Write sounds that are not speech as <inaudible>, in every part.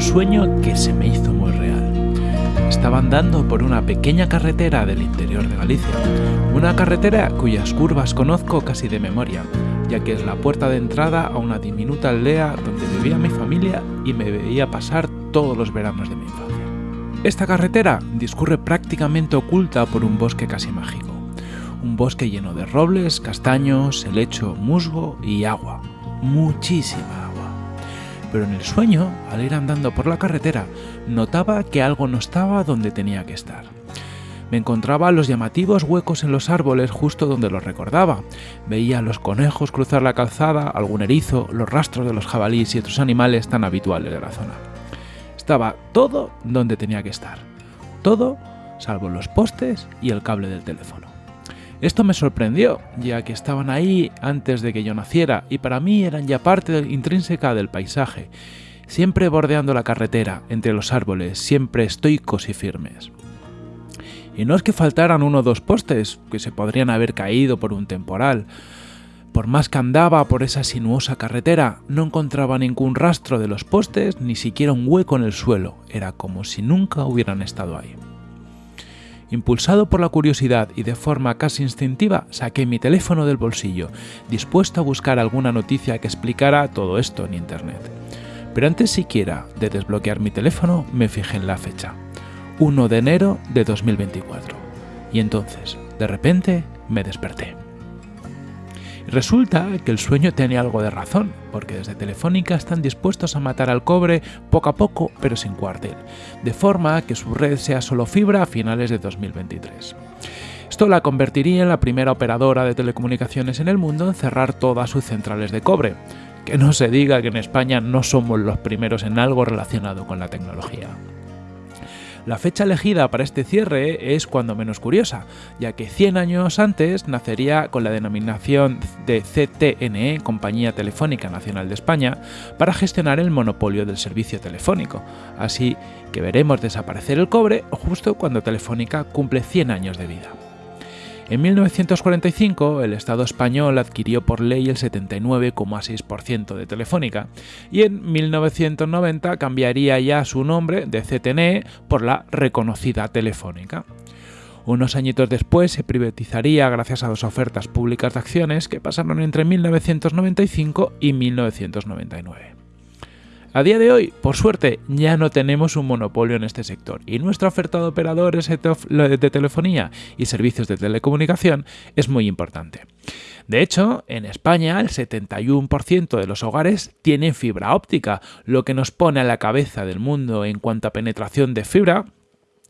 sueño que se me hizo muy real. Estaba andando por una pequeña carretera del interior de Galicia, una carretera cuyas curvas conozco casi de memoria, ya que es la puerta de entrada a una diminuta aldea donde vivía mi familia y me veía pasar todos los veranos de mi infancia. Esta carretera discurre prácticamente oculta por un bosque casi mágico, un bosque lleno de robles, castaños, helecho, musgo y agua, muchísima. Pero en el sueño, al ir andando por la carretera, notaba que algo no estaba donde tenía que estar. Me encontraba los llamativos huecos en los árboles justo donde los recordaba. Veía a los conejos cruzar la calzada, algún erizo, los rastros de los jabalíes y otros animales tan habituales de la zona. Estaba todo donde tenía que estar. Todo salvo los postes y el cable del teléfono. Esto me sorprendió, ya que estaban ahí antes de que yo naciera y para mí eran ya parte intrínseca del paisaje, siempre bordeando la carretera, entre los árboles, siempre estoicos y firmes. Y no es que faltaran uno o dos postes, que se podrían haber caído por un temporal. Por más que andaba por esa sinuosa carretera, no encontraba ningún rastro de los postes, ni siquiera un hueco en el suelo. Era como si nunca hubieran estado ahí. Impulsado por la curiosidad y de forma casi instintiva, saqué mi teléfono del bolsillo, dispuesto a buscar alguna noticia que explicara todo esto en Internet. Pero antes siquiera de desbloquear mi teléfono, me fijé en la fecha. 1 de enero de 2024. Y entonces, de repente, me desperté. Resulta que el sueño tenía algo de razón, porque desde Telefónica están dispuestos a matar al cobre poco a poco, pero sin cuartel, de forma que su red sea solo fibra a finales de 2023. Esto la convertiría en la primera operadora de telecomunicaciones en el mundo en cerrar todas sus centrales de cobre. Que no se diga que en España no somos los primeros en algo relacionado con la tecnología. La fecha elegida para este cierre es cuando menos curiosa, ya que 100 años antes nacería con la denominación de CTNE, Compañía Telefónica Nacional de España, para gestionar el monopolio del servicio telefónico. Así que veremos desaparecer el cobre justo cuando Telefónica cumple 100 años de vida. En 1945, el Estado español adquirió por ley el 79,6% de Telefónica y en 1990 cambiaría ya su nombre de CTNE por la reconocida Telefónica. Unos añitos después se privatizaría gracias a dos ofertas públicas de acciones que pasaron entre 1995 y 1999. A día de hoy, por suerte, ya no tenemos un monopolio en este sector y nuestra oferta de operadores de telefonía y servicios de telecomunicación es muy importante. De hecho, en España el 71% de los hogares tienen fibra óptica, lo que nos pone a la cabeza del mundo en cuanto a penetración de fibra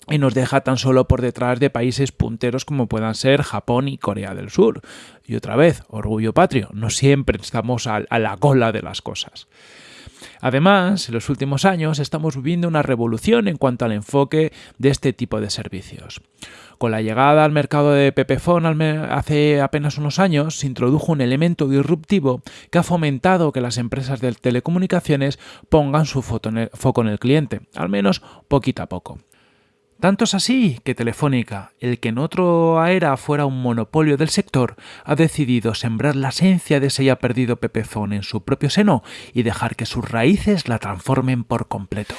y nos deja tan solo por detrás de países punteros como puedan ser Japón y Corea del Sur. Y otra vez, orgullo patrio, no siempre estamos a la cola de las cosas. Además, en los últimos años estamos viviendo una revolución en cuanto al enfoque de este tipo de servicios. Con la llegada al mercado de Pepephone hace apenas unos años, se introdujo un elemento disruptivo que ha fomentado que las empresas de telecomunicaciones pongan su foco en el cliente, al menos poquito a poco. Tanto es así que Telefónica, el que en otra era fuera un monopolio del sector, ha decidido sembrar la esencia de ese ya perdido Pepefón en su propio seno y dejar que sus raíces la transformen por completo.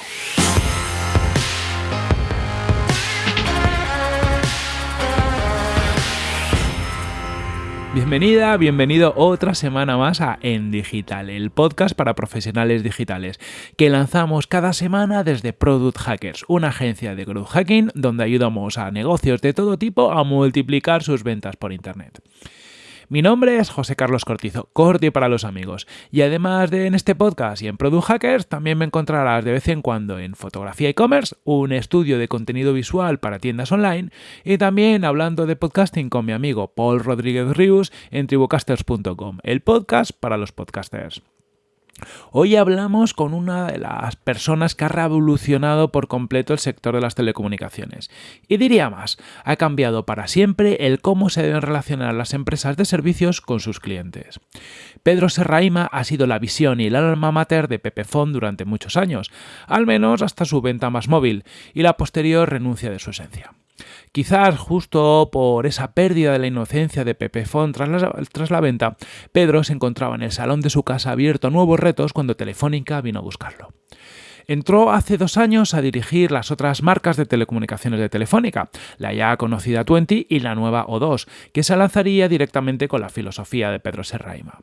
Bienvenida, bienvenido otra semana más a En Digital, el podcast para profesionales digitales, que lanzamos cada semana desde Product Hackers, una agencia de growth hacking donde ayudamos a negocios de todo tipo a multiplicar sus ventas por Internet. Mi nombre es José Carlos Cortizo, Corti para los amigos. Y además de en este podcast y en Product Hackers, también me encontrarás de vez en cuando en Fotografía e-commerce, un estudio de contenido visual para tiendas online, y también hablando de podcasting con mi amigo Paul Rodríguez Rius en tribucasters.com, el podcast para los podcasters. Hoy hablamos con una de las personas que ha revolucionado por completo el sector de las telecomunicaciones. Y diría más, ha cambiado para siempre el cómo se deben relacionar las empresas de servicios con sus clientes. Pedro Serraima ha sido la visión y el alma mater de Pepefon durante muchos años, al menos hasta su venta más móvil y la posterior renuncia de su esencia. Quizás justo por esa pérdida de la inocencia de Pepefon tras tras la venta, Pedro se encontraba en el salón de su casa abierto a nuevos retos cuando Telefónica vino a buscarlo. Entró hace dos años a dirigir las otras marcas de telecomunicaciones de Telefónica, la ya conocida Twenty y la nueva O2, que se lanzaría directamente con la filosofía de Pedro Serraima.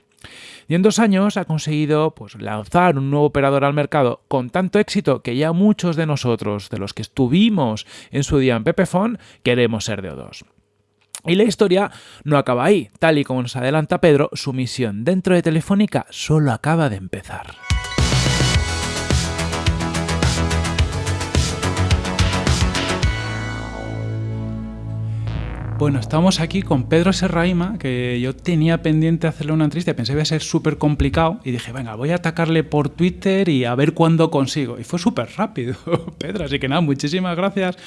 Y en dos años ha conseguido pues, lanzar un nuevo operador al mercado con tanto éxito que ya muchos de nosotros, de los que estuvimos en su día en Pepefon, queremos ser de O2. Y la historia no acaba ahí. Tal y como nos adelanta Pedro, su misión dentro de Telefónica solo acaba de empezar. Bueno, estamos aquí con Pedro Serraima, que yo tenía pendiente hacerle una entrevista, pensé que iba a ser súper complicado y dije, venga, voy a atacarle por Twitter y a ver cuándo consigo. Y fue súper rápido, <laughs> Pedro, así que nada, muchísimas gracias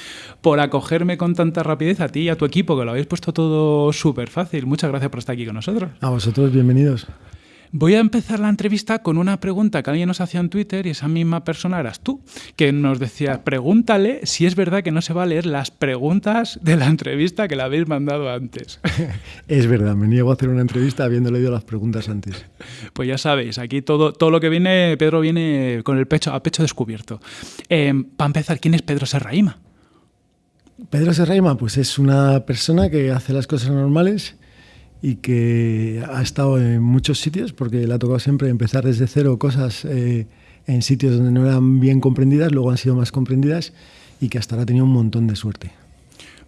por acogerme con tanta rapidez a ti y a tu equipo, que lo habéis puesto todo súper fácil. Muchas gracias por estar aquí con nosotros. A vosotros, bienvenidos. Voy a empezar la entrevista con una pregunta que alguien nos hacía en Twitter y esa misma persona eras tú, que nos decía, pregúntale si es verdad que no se va a leer las preguntas de la entrevista que le habéis mandado antes. <laughs> es verdad, me niego a hacer una entrevista habiendo leído las preguntas antes. <laughs> Pues ya sabéis, aquí todo, todo lo que viene, Pedro viene con el pecho a pecho descubierto. Eh, para empezar, ¿quién es Pedro Serraima? Pedro Serraima, pues es una persona que hace las cosas normales y que ha estado en muchos sitios porque le ha tocado siempre empezar desde cero cosas eh, en sitios donde no eran bien comprendidas, luego han sido más comprendidas y que hasta ahora ha tenido un montón de suerte.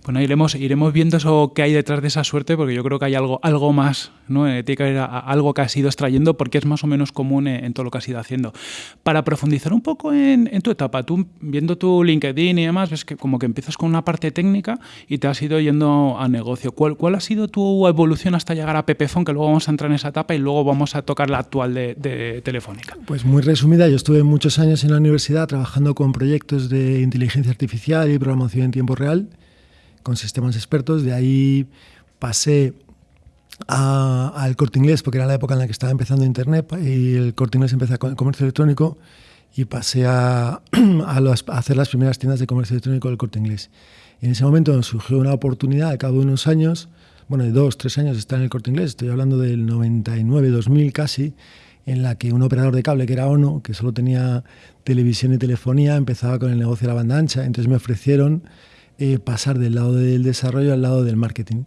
Bueno, iremos, iremos viendo eso que hay detrás de esa suerte, porque yo creo que hay algo, algo más, ¿no? Eh, tiene que haber algo que has ido extrayendo, porque es más o menos común en, todo lo que has ido haciendo. Para profundizar un poco en, tu etapa, tú viendo tu LinkedIn y demás, ves que como que empiezas con una parte técnica y te has ido yendo a negocio. ¿Cuál, cuál ha sido tu evolución hasta llegar a Pepefon? Que luego vamos a entrar en esa etapa y luego vamos a tocar la actual de, de Telefónica. Pues muy resumida, yo estuve muchos años en la universidad trabajando con proyectos de inteligencia artificial y programación en tiempo real con sistemas expertos. De ahí pasé al corte inglés, porque era la época en la que estaba empezando Internet y el corte inglés empezó con el comercio electrónico y pasé a, <clears throat> a, hacer las primeras tiendas de comercio electrónico del corte inglés. Y en ese momento surgió una oportunidad, al cabo de unos años, bueno, de dos, tres años estar en el corte inglés, estoy hablando del 99, 2000 casi, en la que un operador de cable que era ONO, que solo tenía televisión y telefonía, empezaba con el negocio de la banda ancha. Entonces me ofrecieron eh, pasar del lado del desarrollo al lado del marketing.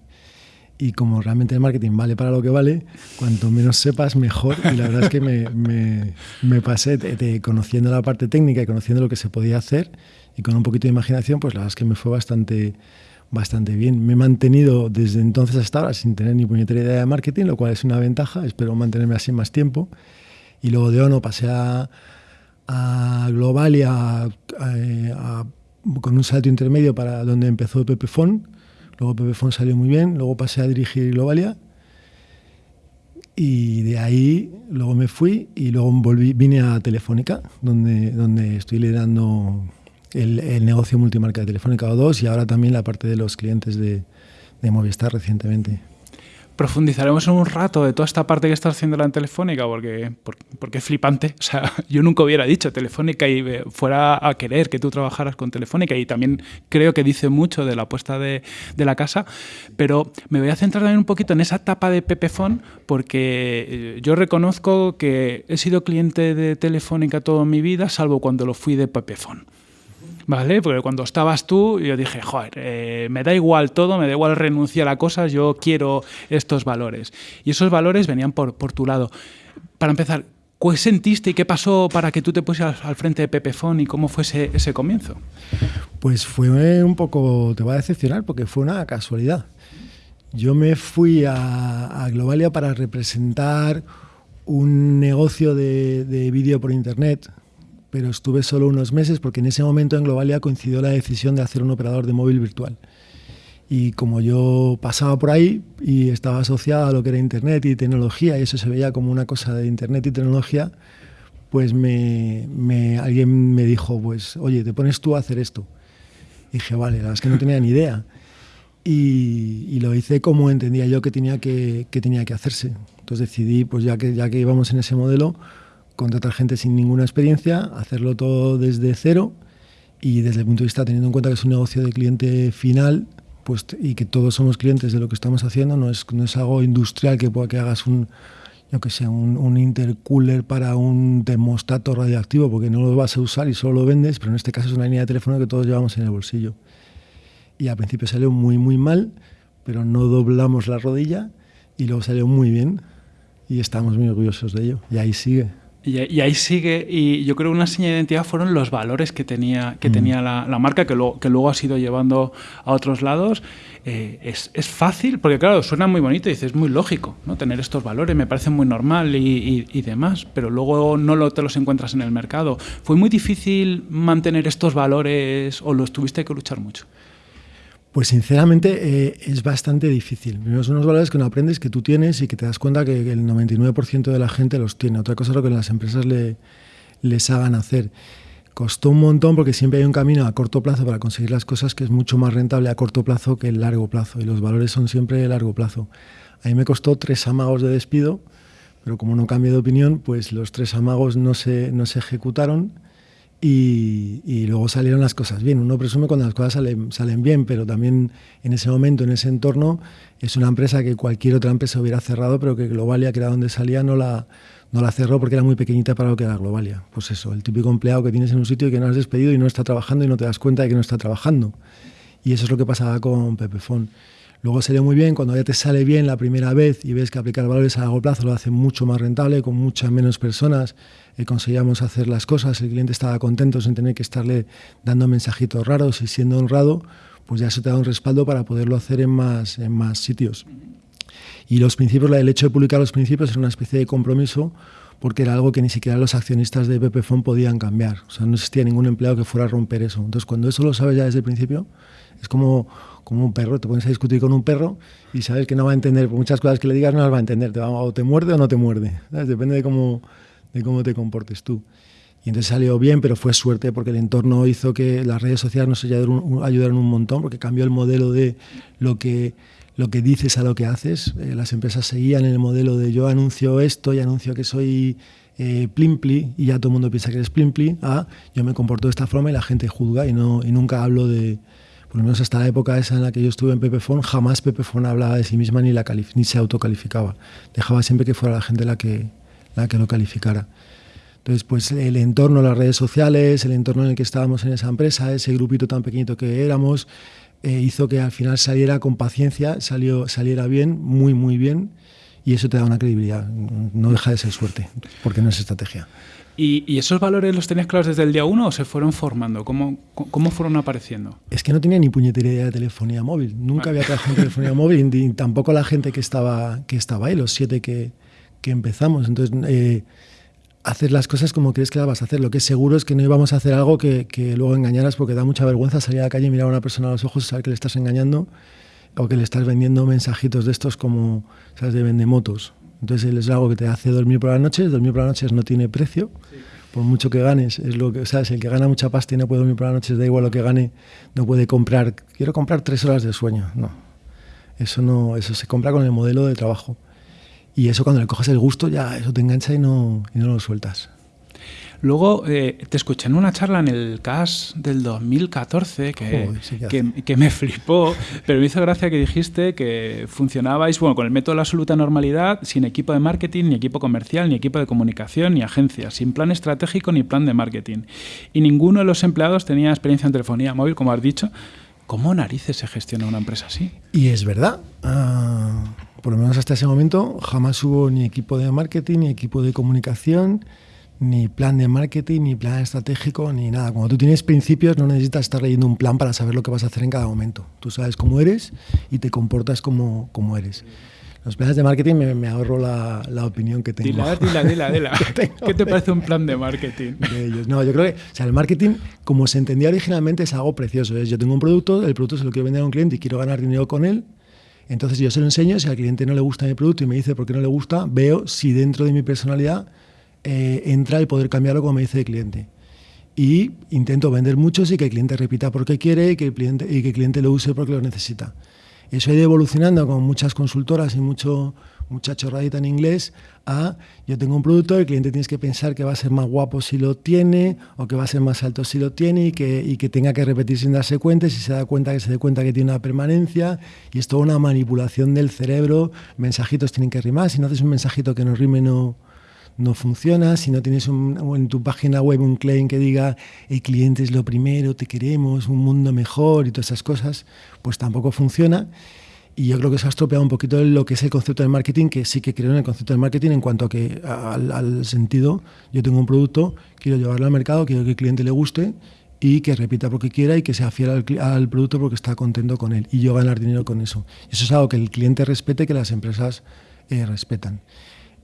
Y como realmente el marketing vale para lo que vale, cuanto menos sepas, mejor. Y la verdad es que me, me, me pasé conociendo la parte técnica y conociendo lo que se podía hacer y con un poquito de imaginación, pues la verdad es que me fue bastante, bastante bien. Me he mantenido desde entonces hasta ahora sin tener ni puñetera idea de marketing, lo cual es una ventaja. Espero mantenerme así más tiempo. Y luego de ONO pasé a, a Global y a, a con un salto intermedio para donde empezó Pepefon. Luego Pepefon salió muy bien, luego pasé a dirigir Globalia y de ahí luego me fui y luego volví, vine a Telefónica, donde, donde estoy liderando el, el negocio multimarca de Telefónica O2 y ahora también la parte de los clientes de, de Movistar recientemente profundizaremos en un rato de toda esta parte que estás haciendo la Telefónica, porque, porque, es flipante. O sea, <laughs> yo nunca hubiera dicho Telefónica y eh, fuera a querer que tú trabajaras con Telefónica y también creo que dice mucho de la apuesta de, de la casa, pero me voy a centrar también un poquito en esa etapa de Pepefon, porque eh, yo reconozco que he sido cliente de Telefónica toda mi vida, salvo cuando lo fui de Pepefon. ¿Vale? Porque cuando estabas tú, yo dije, joder, eh, me da igual todo, me da igual renunciar a cosas, yo quiero estos valores. Y esos valores venían por, por tu lado. Para empezar, ¿qué sentiste y qué pasó para que tú te pusieras al frente de Pepefon y cómo fue ese, ese comienzo? Pues fue un poco, te va a decepcionar porque fue una casualidad. Yo me fui a, a Globalia para representar un negocio de, de vídeo por internet pero estuve solo unos meses porque en ese momento en Globalia coincidió la decisión de hacer un operador de móvil virtual. Y como yo pasaba por ahí y estaba asociado a lo que era Internet y tecnología, y eso se veía como una cosa de Internet y tecnología, pues me, alguien me dijo, pues, oye, te pones tú a hacer esto. Y dije, vale, la verdad es que no tenía ni idea. Y, y, lo hice como entendía yo que tenía que, que, tenía que hacerse. Entonces decidí, pues ya que, ya que íbamos en ese modelo, contratar gente sin ninguna experiencia, hacerlo todo desde cero y desde el punto de vista teniendo en cuenta que es un negocio de cliente final pues, y que todos somos clientes de lo que estamos haciendo, no es, no es algo industrial que, que hagas un, yo que sé, un, un, intercooler para un termostato radioactivo, porque no lo vas a usar y solo lo vendes, pero en este caso es una línea de teléfono que todos llevamos en el bolsillo. Y al principio salió muy, muy mal, pero no doblamos la rodilla y luego salió muy bien y estamos muy orgullosos de ello. Y ahí sigue. Y, ahí sigue, y yo creo que una señal de identidad fueron los valores que tenía, que mm. tenía la, la, marca, que luego, que luego ha ido llevando a otros lados. Eh, es, es, fácil, porque claro, suena muy bonito y dices, es muy lógico, ¿no? Tener estos valores, me parece muy normal y, y, demás, pero luego no lo, te los encuentras en el mercado. ¿Fue muy difícil mantener estos valores o los tuviste que luchar mucho? Pues sinceramente eh, es bastante difícil. Primero son unos valores que no aprendes, que tú tienes y que te das cuenta que el 99% de la gente los tiene. Otra cosa es lo que las empresas le, les hagan hacer. Costó un montón porque siempre hay un camino a corto plazo para conseguir las cosas que es mucho más rentable a corto plazo que el largo plazo. Y los valores son siempre de largo plazo. A mí me costó tres amagos de despido, pero como no cambié de opinión, pues los tres amagos no se, no se ejecutaron y, luego salieron las cosas bien. Uno presume cuando las cosas salen, salen, bien, pero también en ese momento, en ese entorno, es una empresa que cualquier otra empresa hubiera cerrado, pero que Globalia, que era donde salía, no la, no la cerró porque era muy pequeñita para lo que era Globalia. Pues eso, el típico empleado que tienes en un sitio y que no has despedido y no está trabajando y no te das cuenta de que no está trabajando. Y eso es lo que pasaba con Pepefon. Luego salió muy bien, cuando ya te sale bien la primera vez y ves que aplicar valores a largo plazo lo hace mucho más rentable, con muchas menos personas, eh, conseguíamos hacer las cosas, el cliente estaba contento sin tener que estarle dando mensajitos raros y siendo honrado, pues ya eso te da un respaldo para poderlo hacer en más, en más sitios. Y los principios, el hecho de publicar los principios era una especie de compromiso porque era algo que ni siquiera los accionistas de Pepefon podían cambiar. O sea, no existía ningún empleado que fuera a romper eso. Entonces, cuando eso lo sabes ya desde el principio, es como, como un perro. Te pones a discutir con un perro y sabes que no va a entender. Por muchas cosas que le digas, no las va a entender. Te va, o te muerde o no te muerde. Depende de cómo, de cómo te comportes tú. Y entonces salió bien, pero fue suerte porque el entorno hizo que las redes sociales nos ayudaron, un montón, porque cambió el modelo de lo que, lo que dices a lo que haces. Eh, las empresas seguían en el modelo de yo anuncio esto y anuncio que soy eh, Plimpli y ya todo el mundo piensa que eres Plimpli, a yo me comporto de esta forma y la gente juzga y, no, y nunca hablo de, por lo menos hasta la época esa en la que yo estuve en Pepefon, jamás Pepefon hablaba de sí misma ni, la ni se autocalificaba. Dejaba siempre que fuera la gente la que, la que lo calificara. Entonces, pues el entorno, las redes sociales, el entorno en el que estábamos en esa empresa, ese grupito tan pequeñito que éramos, eh, hizo que al final saliera con paciencia, salió, saliera bien, muy, muy bien, y eso te da una credibilidad. No deja de ser suerte, porque no es estrategia. ¿Y, esos valores los tenías claros desde el día uno o se fueron formando? ¿Cómo, cómo fueron apareciendo? Es que no tenía ni puñetería de telefonía móvil. Nunca había trabajado en telefonía móvil, ni tampoco la gente que estaba, que estaba ahí, los siete que, que empezamos. Entonces, eh, hacer las cosas como crees que las vas a hacer. Lo que es seguro es que no íbamos a hacer algo que, que, luego engañaras porque da mucha vergüenza salir a la calle y mirar a una persona a los ojos y saber que le estás engañando o que le estás vendiendo mensajitos de estos como, ¿sabes?, de vendemotos. Entonces es algo que te hace dormir por las noches. Dormir por las noches no tiene precio. Por mucho que ganes, es lo que, ¿sabes? El que gana mucha pasta y no puede dormir por las noches, da igual lo que gane, no puede comprar. Quiero comprar tres horas de sueño. No. Eso no, eso se compra con el modelo de trabajo. Y eso cuando le coges el gusto, ya eso te engancha y no, y no lo sueltas. Luego eh, te escuché en una charla en el CAS del 2014 que, que, que, me <laughs> flipó, pero me hizo gracia que dijiste que funcionabais bueno, con el método de la absoluta normalidad, sin equipo de marketing, ni equipo comercial, ni equipo de comunicación, ni agencia, sin plan estratégico ni plan de marketing. Y ninguno de los empleados tenía experiencia en telefonía móvil, como has dicho. ¿Cómo narices se gestiona una empresa así? Y es verdad. Uh por lo menos hasta ese momento, jamás hubo ni equipo de marketing, ni equipo de comunicación, ni plan de marketing, ni plan estratégico, ni nada. Cuando tú tienes principios, no necesitas estar leyendo un plan para saber lo que vas a hacer en cada momento. Tú sabes cómo eres y te comportas como, como eres. Los planes de marketing me, ahorro la, la, opinión que tengo. Dila, dila, dila, <laughs> dila. ¿Qué te parece un plan de marketing? De ellos. No, yo creo que o sea, el marketing, como se entendía originalmente, es algo precioso. Es, yo tengo un producto, el producto se lo quiero vender a un cliente y quiero ganar dinero con él, entonces yo se lo enseño, si al cliente no le gusta mi producto y me dice por qué no le gusta, veo si dentro de mi personalidad eh, entra el poder cambiarlo como me dice el cliente. Y intento vender muchos y que el cliente repita porque quiere y que el cliente, y que el cliente lo use porque lo necesita. Eso ha ido evolucionando con muchas consultoras y mucho, mucha chorradita en inglés, a yo tengo un producto, el cliente tienes que pensar que va a ser más guapo si lo tiene o que va a ser más alto si lo tiene y que, y que tenga que repetir sin darse cuenta si se da cuenta que se dé cuenta que tiene una permanencia. Y es toda una manipulación del cerebro, mensajitos tienen que rimar, si no haces un mensajito que no rime no, no funciona, si no tienes en tu página web un claim que diga el cliente es lo primero, te queremos, un mundo mejor y todas esas cosas, pues tampoco funciona. Y yo creo que se ha estropeado un poquito lo que es el concepto del marketing, que sí que creo en el concepto del marketing en cuanto a que al, sentido, yo tengo un producto, quiero llevarlo al mercado, quiero que el cliente le guste y que repita porque quiera y que sea fiel al, producto porque está contento con él y yo ganar dinero con eso. Eso es algo que el cliente respete, que las empresas eh, respetan.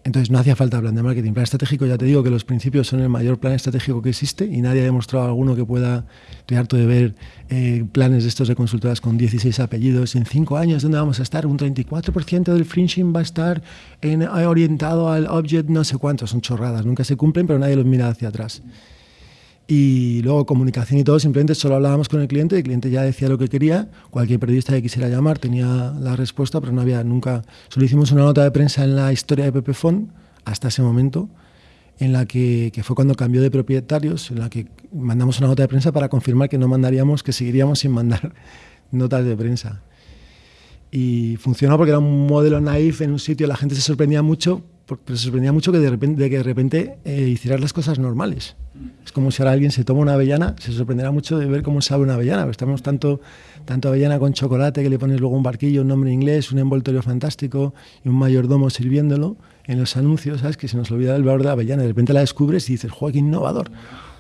Entonces no hacía falta plan de marketing. Plan estratégico, ya te digo que los principios son el mayor plan estratégico que existe y nadie ha demostrado alguno que pueda. Estoy harto de ver eh, planes de estos de consultoras con 16 apellidos. En 5 años, ¿dónde vamos a estar? Un 34% del fringing va a estar en, orientado al object, no sé cuántos. Son chorradas, nunca se cumplen, pero nadie los mira hacia atrás. Y luego comunicación y todo, simplemente solo hablábamos con el cliente, el cliente ya decía lo que quería, cualquier periodista que quisiera llamar tenía la respuesta, pero no había nunca... Solo hicimos una nota de prensa en la historia de Pepefon, hasta ese momento, en la que, que, fue cuando cambió de propietarios, en la que mandamos una nota de prensa para confirmar que no mandaríamos, que seguiríamos sin mandar <laughs> notas de prensa. Y funcionó porque era un modelo naif en un sitio, la gente se sorprendía mucho, pero se sorprendía mucho que de repente, de que de repente eh, hicieras las cosas normales. Es como si ahora alguien se toma una avellana, se sorprenderá mucho de ver cómo sabe una avellana. Estamos tanto, tanto avellana con chocolate que le pones luego un barquillo, un nombre inglés, un envoltorio fantástico y un mayordomo sirviéndolo en los anuncios, ¿sabes? Que se nos olvida el valor de la avellana. De repente la descubres y dices, ¡joder, qué innovador!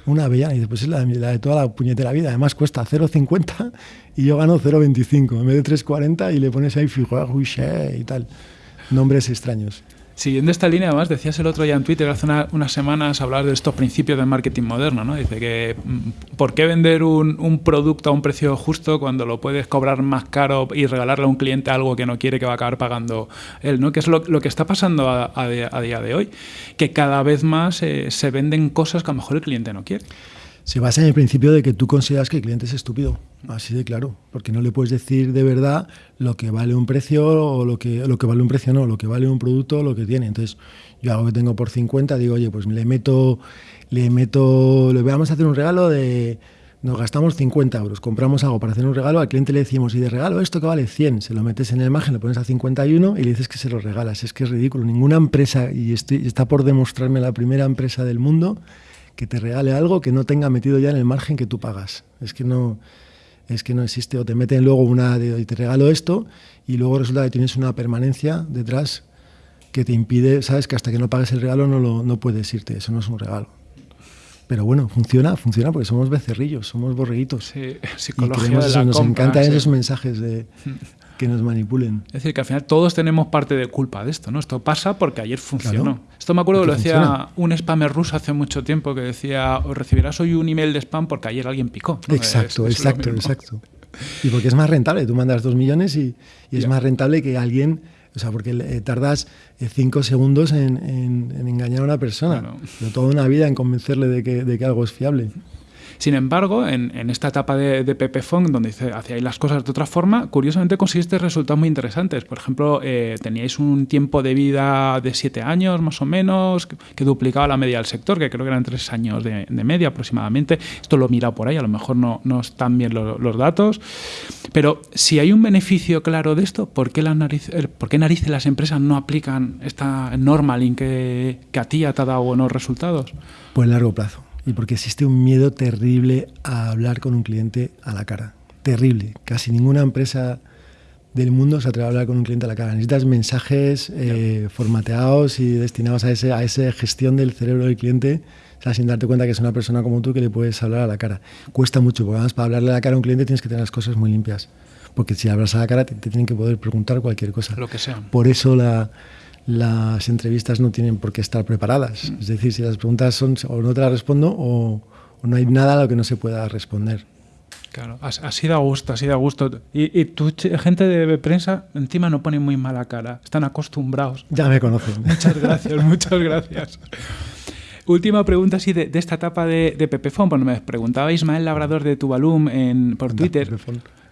Una avellana. Y después es la, la de toda la puñetera vida. Además cuesta 0,50 y yo gano 0,25 en vez de 3,40 y le pones ahí fijo, y tal. Nombres extraños. Siguiendo esta línea, además, decías el otro día en Twitter, hace unas semanas, hablar de estos principios del marketing moderno, ¿no? Dice que, mm, ¿por qué vender un, producto a un precio justo cuando lo puedes cobrar más caro y regalarle a un cliente algo que no quiere que va a acabar pagando él, ¿no? Que es lo, que está pasando a, día de hoy, que cada vez más eh, se venden cosas que a lo mejor el cliente no quiere se basa en el principio de que tú consideras que el cliente es estúpido, así de claro, porque no le puedes decir de verdad lo que vale un precio o lo que, lo que vale un precio no, lo que vale un producto o lo que tiene. Entonces, yo algo que tengo por 50, digo, oye, pues le meto, le meto, le vamos a hacer un regalo de, nos gastamos 50 euros, compramos algo para hacer un regalo, al cliente le decimos, y de regalo esto que vale 100, se lo metes en el imagen, lo pones a 51 y le dices que se lo regalas. Es que es ridículo. Ninguna empresa, y está por demostrarme la primera empresa del mundo, que te regale algo que no tenga metido ya en el margen que tú pagas. Es que no, es que no existe. O te meten luego una de, y te regalo esto y luego resulta que tienes una permanencia detrás que te impide, sabes que hasta que no pagues el regalo no, lo, no puedes irte. Eso no es un regalo. Pero bueno, funciona, funciona porque somos becerrillos, somos borreguitos. Sí, psicología de la Nos encantan esos mensajes de <laughs> que nos manipulen. Es decir, que al final todos tenemos parte de culpa de esto, ¿no? Esto pasa porque ayer funcionó. esto me acuerdo que lo decía un spammer ruso hace mucho tiempo que decía, recibirás hoy un email de spam porque ayer alguien picó. Exacto, exacto, exacto. Y porque es más rentable, tú mandas dos millones y, es más rentable que alguien, o sea, porque tardas eh, cinco segundos en, engañar a una persona, pero toda una vida en convencerle de que, de que algo es fiable. Sin embargo, en, esta etapa de, de Pepe Fong, donde hacíais las cosas de otra forma, curiosamente conseguiste resultados muy interesantes. Por ejemplo, eh, teníais un tiempo de vida de siete años más o menos, que, duplicaba la media del sector, que creo que eran tres años de, media aproximadamente. Esto lo he mirado por ahí, a lo mejor no, están bien los datos. Pero si hay un beneficio claro de esto, ¿por qué, la eh, ¿por qué narices las empresas no aplican esta norma que, que a ti te ha dado buenos resultados? Pues largo plazo y porque existe un miedo terrible a hablar con un cliente a la cara. Terrible. Casi ninguna empresa del mundo se atreve a hablar con un cliente a la cara. Necesitas mensajes eh, formateados y destinados a, ese, a esa gestión del cerebro del cliente, sin darte cuenta que es una persona como tú que le puedes hablar a la cara. Cuesta mucho, porque además para hablarle a la cara a un cliente tienes que tener las cosas muy limpias. Porque si hablas a la cara te, te tienen que poder preguntar cualquier cosa. Lo que sea. Por eso la, las entrevistas no tienen por qué estar preparadas. Es decir, si las preguntas son o no te las respondo o, no hay nada a lo que no se pueda responder. Claro, así da gusto, así da gusto. Y, y tu gente de prensa encima no pone muy mala cara, están acostumbrados. Ya me conocen. Muchas gracias, <laughs> muchas gracias. Última pregunta así de, esta etapa de, de Pepefon. Bueno, me preguntaba Ismael Labrador de Tuvalum en, por Twitter.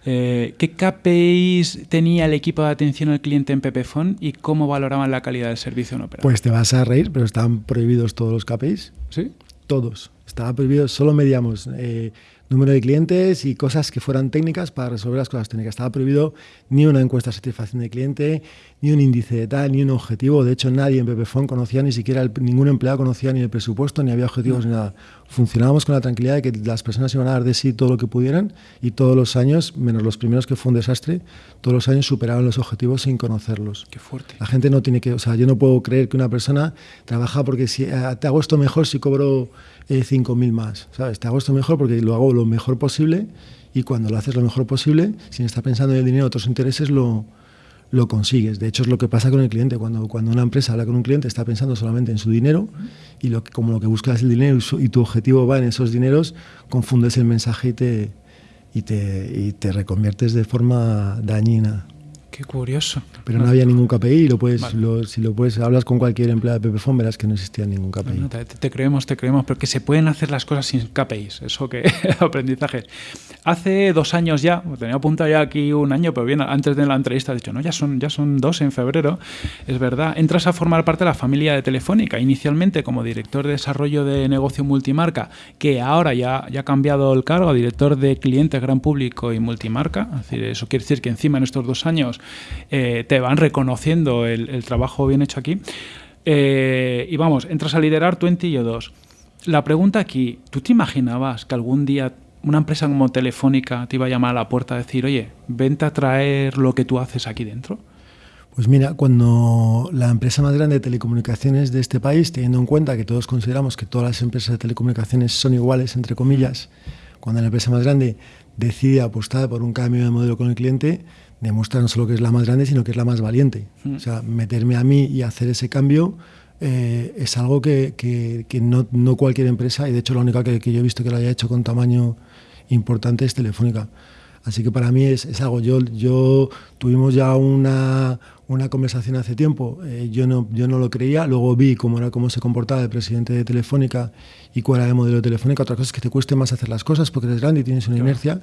Eh, ¿Qué KPIs tenía el equipo de atención al cliente en Pepefon y cómo valoraban la calidad del servicio en Opera? Pues te vas a reír, pero estaban prohibidos todos los KPIs. ¿Sí? Todos. Estaba prohibido, solo medíamos eh, número de clientes y cosas que fueran técnicas para resolver las cosas técnicas. Estaba prohibido ni una encuesta de satisfacción de cliente, ni un índice de tal, ni un objetivo. De hecho, nadie en Pepefon conocía, ni siquiera ningún empleado conocía ni el presupuesto, ni había objetivos, ni nada. Funcionábamos con la tranquilidad de que las personas iban a dar de sí todo lo que pudieran y todos los años, menos los primeros que fue un desastre, todos los años superaban los objetivos sin conocerlos. Qué fuerte. La gente no tiene que, o sea, yo no puedo creer que una persona trabaja porque si eh, te hago esto mejor si cobro eh, 5.000 más, ¿sabes? Te hago esto mejor porque lo hago lo mejor posible y cuando lo haces lo mejor posible, sin estar pensando en el dinero, otros intereses, lo, lo consigues. De hecho, es lo que pasa con el cliente. Cuando, cuando una empresa habla con un cliente, está pensando solamente en su dinero y lo, como lo que buscas es el dinero y, tu objetivo va en esos dineros, confundes el mensaje y te, y te, y te reconviertes de forma dañina. Qué curioso. Pero no, había ningún KPI y lo puedes, si lo puedes, hablas con cualquier empleado de Pepefon, verás que no existía ningún KPI. te, creemos, te creemos, pero que se pueden hacer las cosas sin KPIs, eso que <laughs> aprendizaje. Hace dos años ya, tenía apuntado ya aquí un año, pero bien, antes de la entrevista he dicho, no, ya son, ya son dos en febrero, es verdad, entras a formar parte de la familia de Telefónica, inicialmente como director de desarrollo de negocio multimarca, que ahora ya, ya ha cambiado el cargo a director de clientes gran público y multimarca, es decir, eso quiere decir que encima en estos dos años eh, te van reconociendo el, trabajo bien hecho aquí. Eh, y vamos, entras a liderar 20 y 2. La pregunta aquí, ¿tú te imaginabas que algún día una empresa como Telefónica te iba a llamar a la puerta a decir, oye, vente a traer lo que tú haces aquí dentro? Pues mira, cuando la empresa más grande de telecomunicaciones de este país, teniendo en cuenta que todos consideramos que todas las empresas de telecomunicaciones son iguales, entre comillas, cuando la empresa más grande decide apostar por un cambio de modelo con el cliente, demuestra no solo que es la más grande, sino que es la más valiente. Mm. O sea, meterme a mí y hacer ese cambio eh, es algo que, que, no, no, cualquier empresa, y de hecho la única que, que, yo he visto que lo haya hecho con tamaño importante es Telefónica. Así que para mí es, es algo, yo, yo tuvimos ya una, una conversación hace tiempo, eh, yo, no, yo no lo creía, luego vi cómo era cómo se comportaba el presidente de Telefónica y cuál era el modelo de Telefónica, otra cosa es que te cueste más hacer las cosas porque eres grande y tienes una inercia,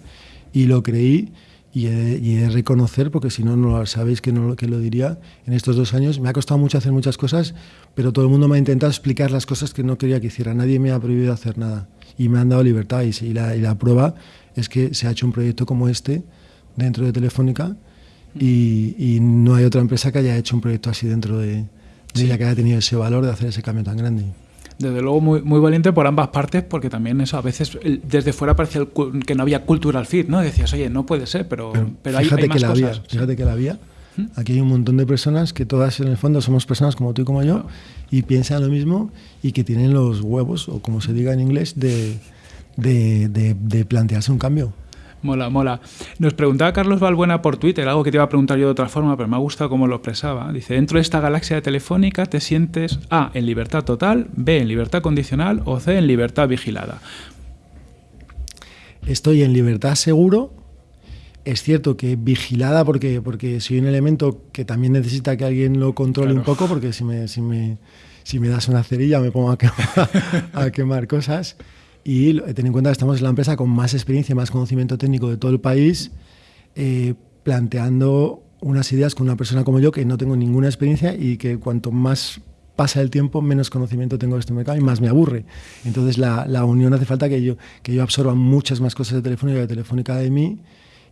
y lo creí y he, de reconocer, porque si no, no sabéis que, no, que lo diría, en estos dos años me ha costado mucho hacer muchas cosas, pero todo el mundo me ha intentado explicar las cosas que no quería que hiciera. Nadie me ha prohibido hacer nada y me han dado libertad. Y, y, la, y la, prueba es que se ha hecho un proyecto como este dentro de Telefónica y, y no hay otra empresa que haya hecho un proyecto así dentro de, de ella, que haya tenido ese valor de hacer ese cambio tan grande desde luego muy, muy valiente por ambas partes, porque también eso a veces desde fuera parecía que no había cultural fit, ¿no? Decías, oye, no puede ser, pero, pero, hay, fíjate hay, más que la cosas. Había, fíjate que la había. Aquí hay un montón de personas que todas en el fondo somos personas como tú y como yo y piensan lo mismo y que tienen los huevos, o como se diga en inglés, de, de, de, de plantearse un cambio. Mola, mola. Nos preguntaba Carlos Balbuena por Twitter, algo que te iba a preguntar yo de otra forma, pero me ha gustado cómo lo expresaba. Dice, dentro de esta galaxia telefónica te sientes A, en libertad total, B, en libertad condicional o C, en libertad vigilada. Estoy en libertad seguro. Es cierto que vigilada porque, porque soy un elemento que también necesita que alguien lo controle claro. un poco, porque si me, si, me, si me das una cerilla me pongo a quemar, a quemar cosas. Y ten en cuenta que estamos en la empresa con más experiencia y más conocimiento técnico de todo el país, eh, planteando unas ideas con una persona como yo que no tengo ninguna experiencia y que cuanto más pasa el tiempo, menos conocimiento tengo de este mercado y más me aburre. Entonces la, la unión hace falta que yo, que yo absorba muchas más cosas de Telefónica de Telefónica de mí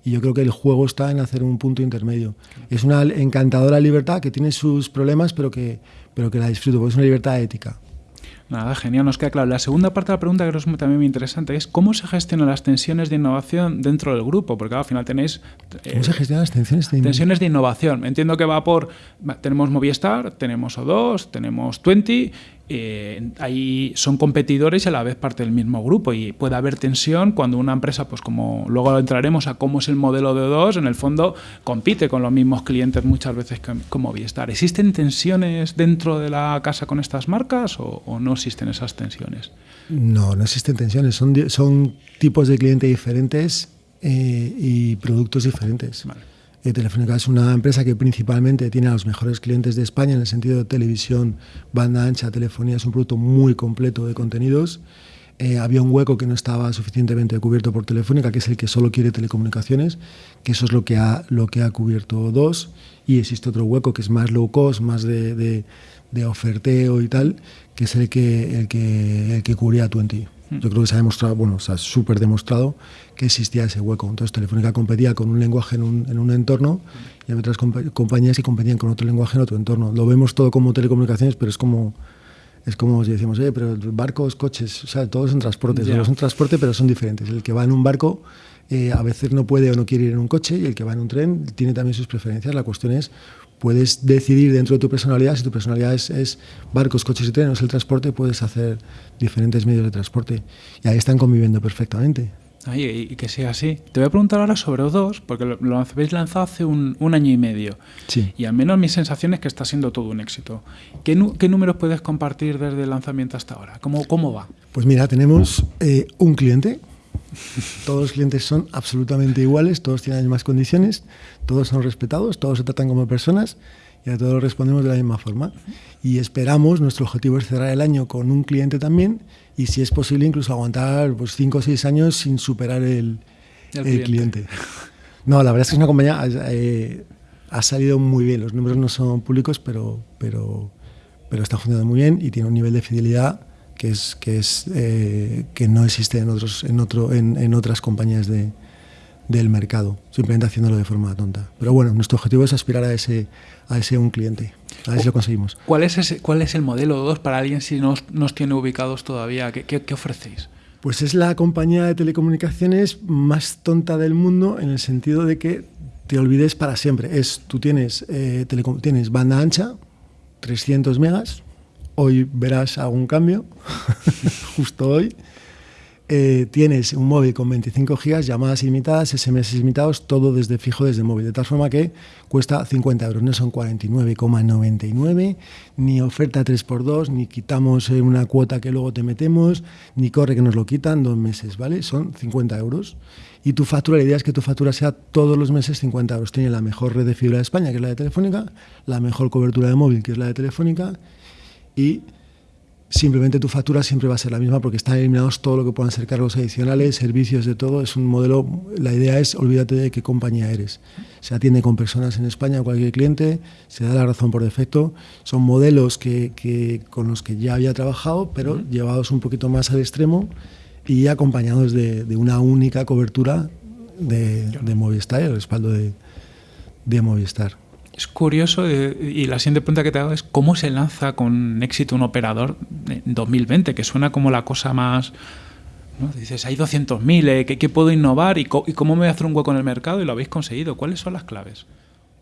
y yo creo que el juego está en hacer un punto intermedio. Es una encantadora libertad que tiene sus problemas, pero que, pero que la disfruto, porque es una libertad ética. Nada, genial, nos queda claro. La segunda parte de la pregunta que es también muy interesante es cómo se gestionan las tensiones de innovación dentro del grupo, porque al final tenéis... Eh, ¿Cómo se gestionan las tensiones de innovación? Tensiones de innovación. Entiendo que va por... Tenemos Movistar, tenemos O2, tenemos 20 eh, ahí son competidores y a la vez parte del mismo grupo y puede haber tensión cuando una empresa, pues como luego entraremos a cómo es el modelo de dos, en el fondo compite con los mismos clientes muchas veces que, como Movistar. ¿Existen tensiones dentro de la casa con estas marcas o, o no existen esas tensiones? No, no existen tensiones, son, son tipos de clientes diferentes eh, y productos diferentes. Vale. Eh, Telefónica es una empresa que principalmente tiene a los mejores clientes de España en el sentido de televisión, banda ancha, telefonía, es un producto muy completo de contenidos. eh, había un hueco que no estaba suficientemente cubierto por Telefónica, que es el que solo quiere telecomunicaciones, que eso es lo que ha, lo que ha cubierto dos, y existe otro hueco que es más low cost, más de, de, oferteo y tal, que es el que, el que, el que cubría 20. Hmm. Yo creo que se ha demostrado, bueno, se ha súper demostrado que existía ese hueco. Entonces Telefónica competía con un lenguaje en un, en un entorno y hay otras compañías que competían con otro lenguaje en otro entorno. Lo vemos todo como telecomunicaciones, pero es como es como si decimos, oye, pero barcos, coches, o sea, todos son transportes, todos son transporte, pero son diferentes. El que va en un barco eh, a veces no puede o no quiere ir en un coche y el que va en un tren tiene también sus preferencias. La cuestión es, puedes decidir dentro de tu personalidad, si tu personalidad es, barcos, coches y trenes, el transporte, puedes hacer diferentes medios de transporte. Y ahí están conviviendo perfectamente y, que sea así. Te voy a preguntar ahora sobre O2, porque lo, habéis lanzado hace un, año y medio. Sí. Y al menos mi sensación es que está siendo todo un éxito. ¿Qué, números puedes compartir desde el lanzamiento hasta ahora? ¿Cómo, cómo va? Pues mira, tenemos eh, un cliente. Todos los clientes son absolutamente iguales, todos tienen las mismas condiciones, todos son respetados, todos se tratan como personas y a todos respondemos de la misma forma. Y esperamos, nuestro objetivo es cerrar el año con un cliente también y si es posible incluso aguantar pues, cinco o seis años sin superar el, el, cliente. No, la verdad es que es una compañía, eh, ha salido muy bien, los números no son públicos, pero, pero, pero está funcionando muy bien y tiene un nivel de fidelidad que, es, que, es, eh, que no existe en, otros, en, otro, en, en otras compañías de, del mercado, simplemente haciéndolo de forma tonta. Pero bueno, nuestro objetivo es aspirar a ese, a ese un cliente, a ver si lo conseguimos. ¿Cuál es, ese, cuál es el modelo 2 para alguien si no nos tiene ubicados todavía? ¿Qué, qué, ofrecéis? Pues es la compañía de telecomunicaciones más tonta del mundo en el sentido de que te olvides para siempre. Es, tú tienes, eh, tienes banda ancha, 300 megas, hoy verás algún cambio, <laughs> justo hoy. Eh, tienes un móvil con 25 gigas, llamadas ilimitadas, SMS ilimitados, todo desde fijo, desde móvil, de tal forma que cuesta 50 euros, no son 49,99, ni oferta 3x2, ni quitamos eh, una cuota que luego te metemos, ni corre que nos lo quitan dos meses, ¿vale? Son 50 euros. Y tu factura, la idea es que tu factura sea todos los meses 50 euros. Tiene la mejor red de fibra de España, que es la de Telefónica, la mejor cobertura de móvil, que es la de Telefónica, y simplemente tu factura siempre va a ser la misma porque están eliminados todo lo que puedan ser cargos adicionales, servicios de todo. Es un modelo, la idea es olvídate de qué compañía eres. Se atiende con personas en España, cualquier cliente, se da la razón por defecto. Son modelos que, con los que ya había trabajado, pero llevados un poquito más al extremo y acompañados de, una única cobertura de, de Movistar, el respaldo de, de Movistar. Es curioso eh, y la siguiente pregunta que te hago es cómo se lanza con éxito un operador en 2020, que suena como la cosa más... ¿no? Dices, hay 200.000, eh, ¿qué, puedo innovar y, y, cómo me voy a hacer un hueco en el mercado? Y lo habéis conseguido. ¿Cuáles son las claves?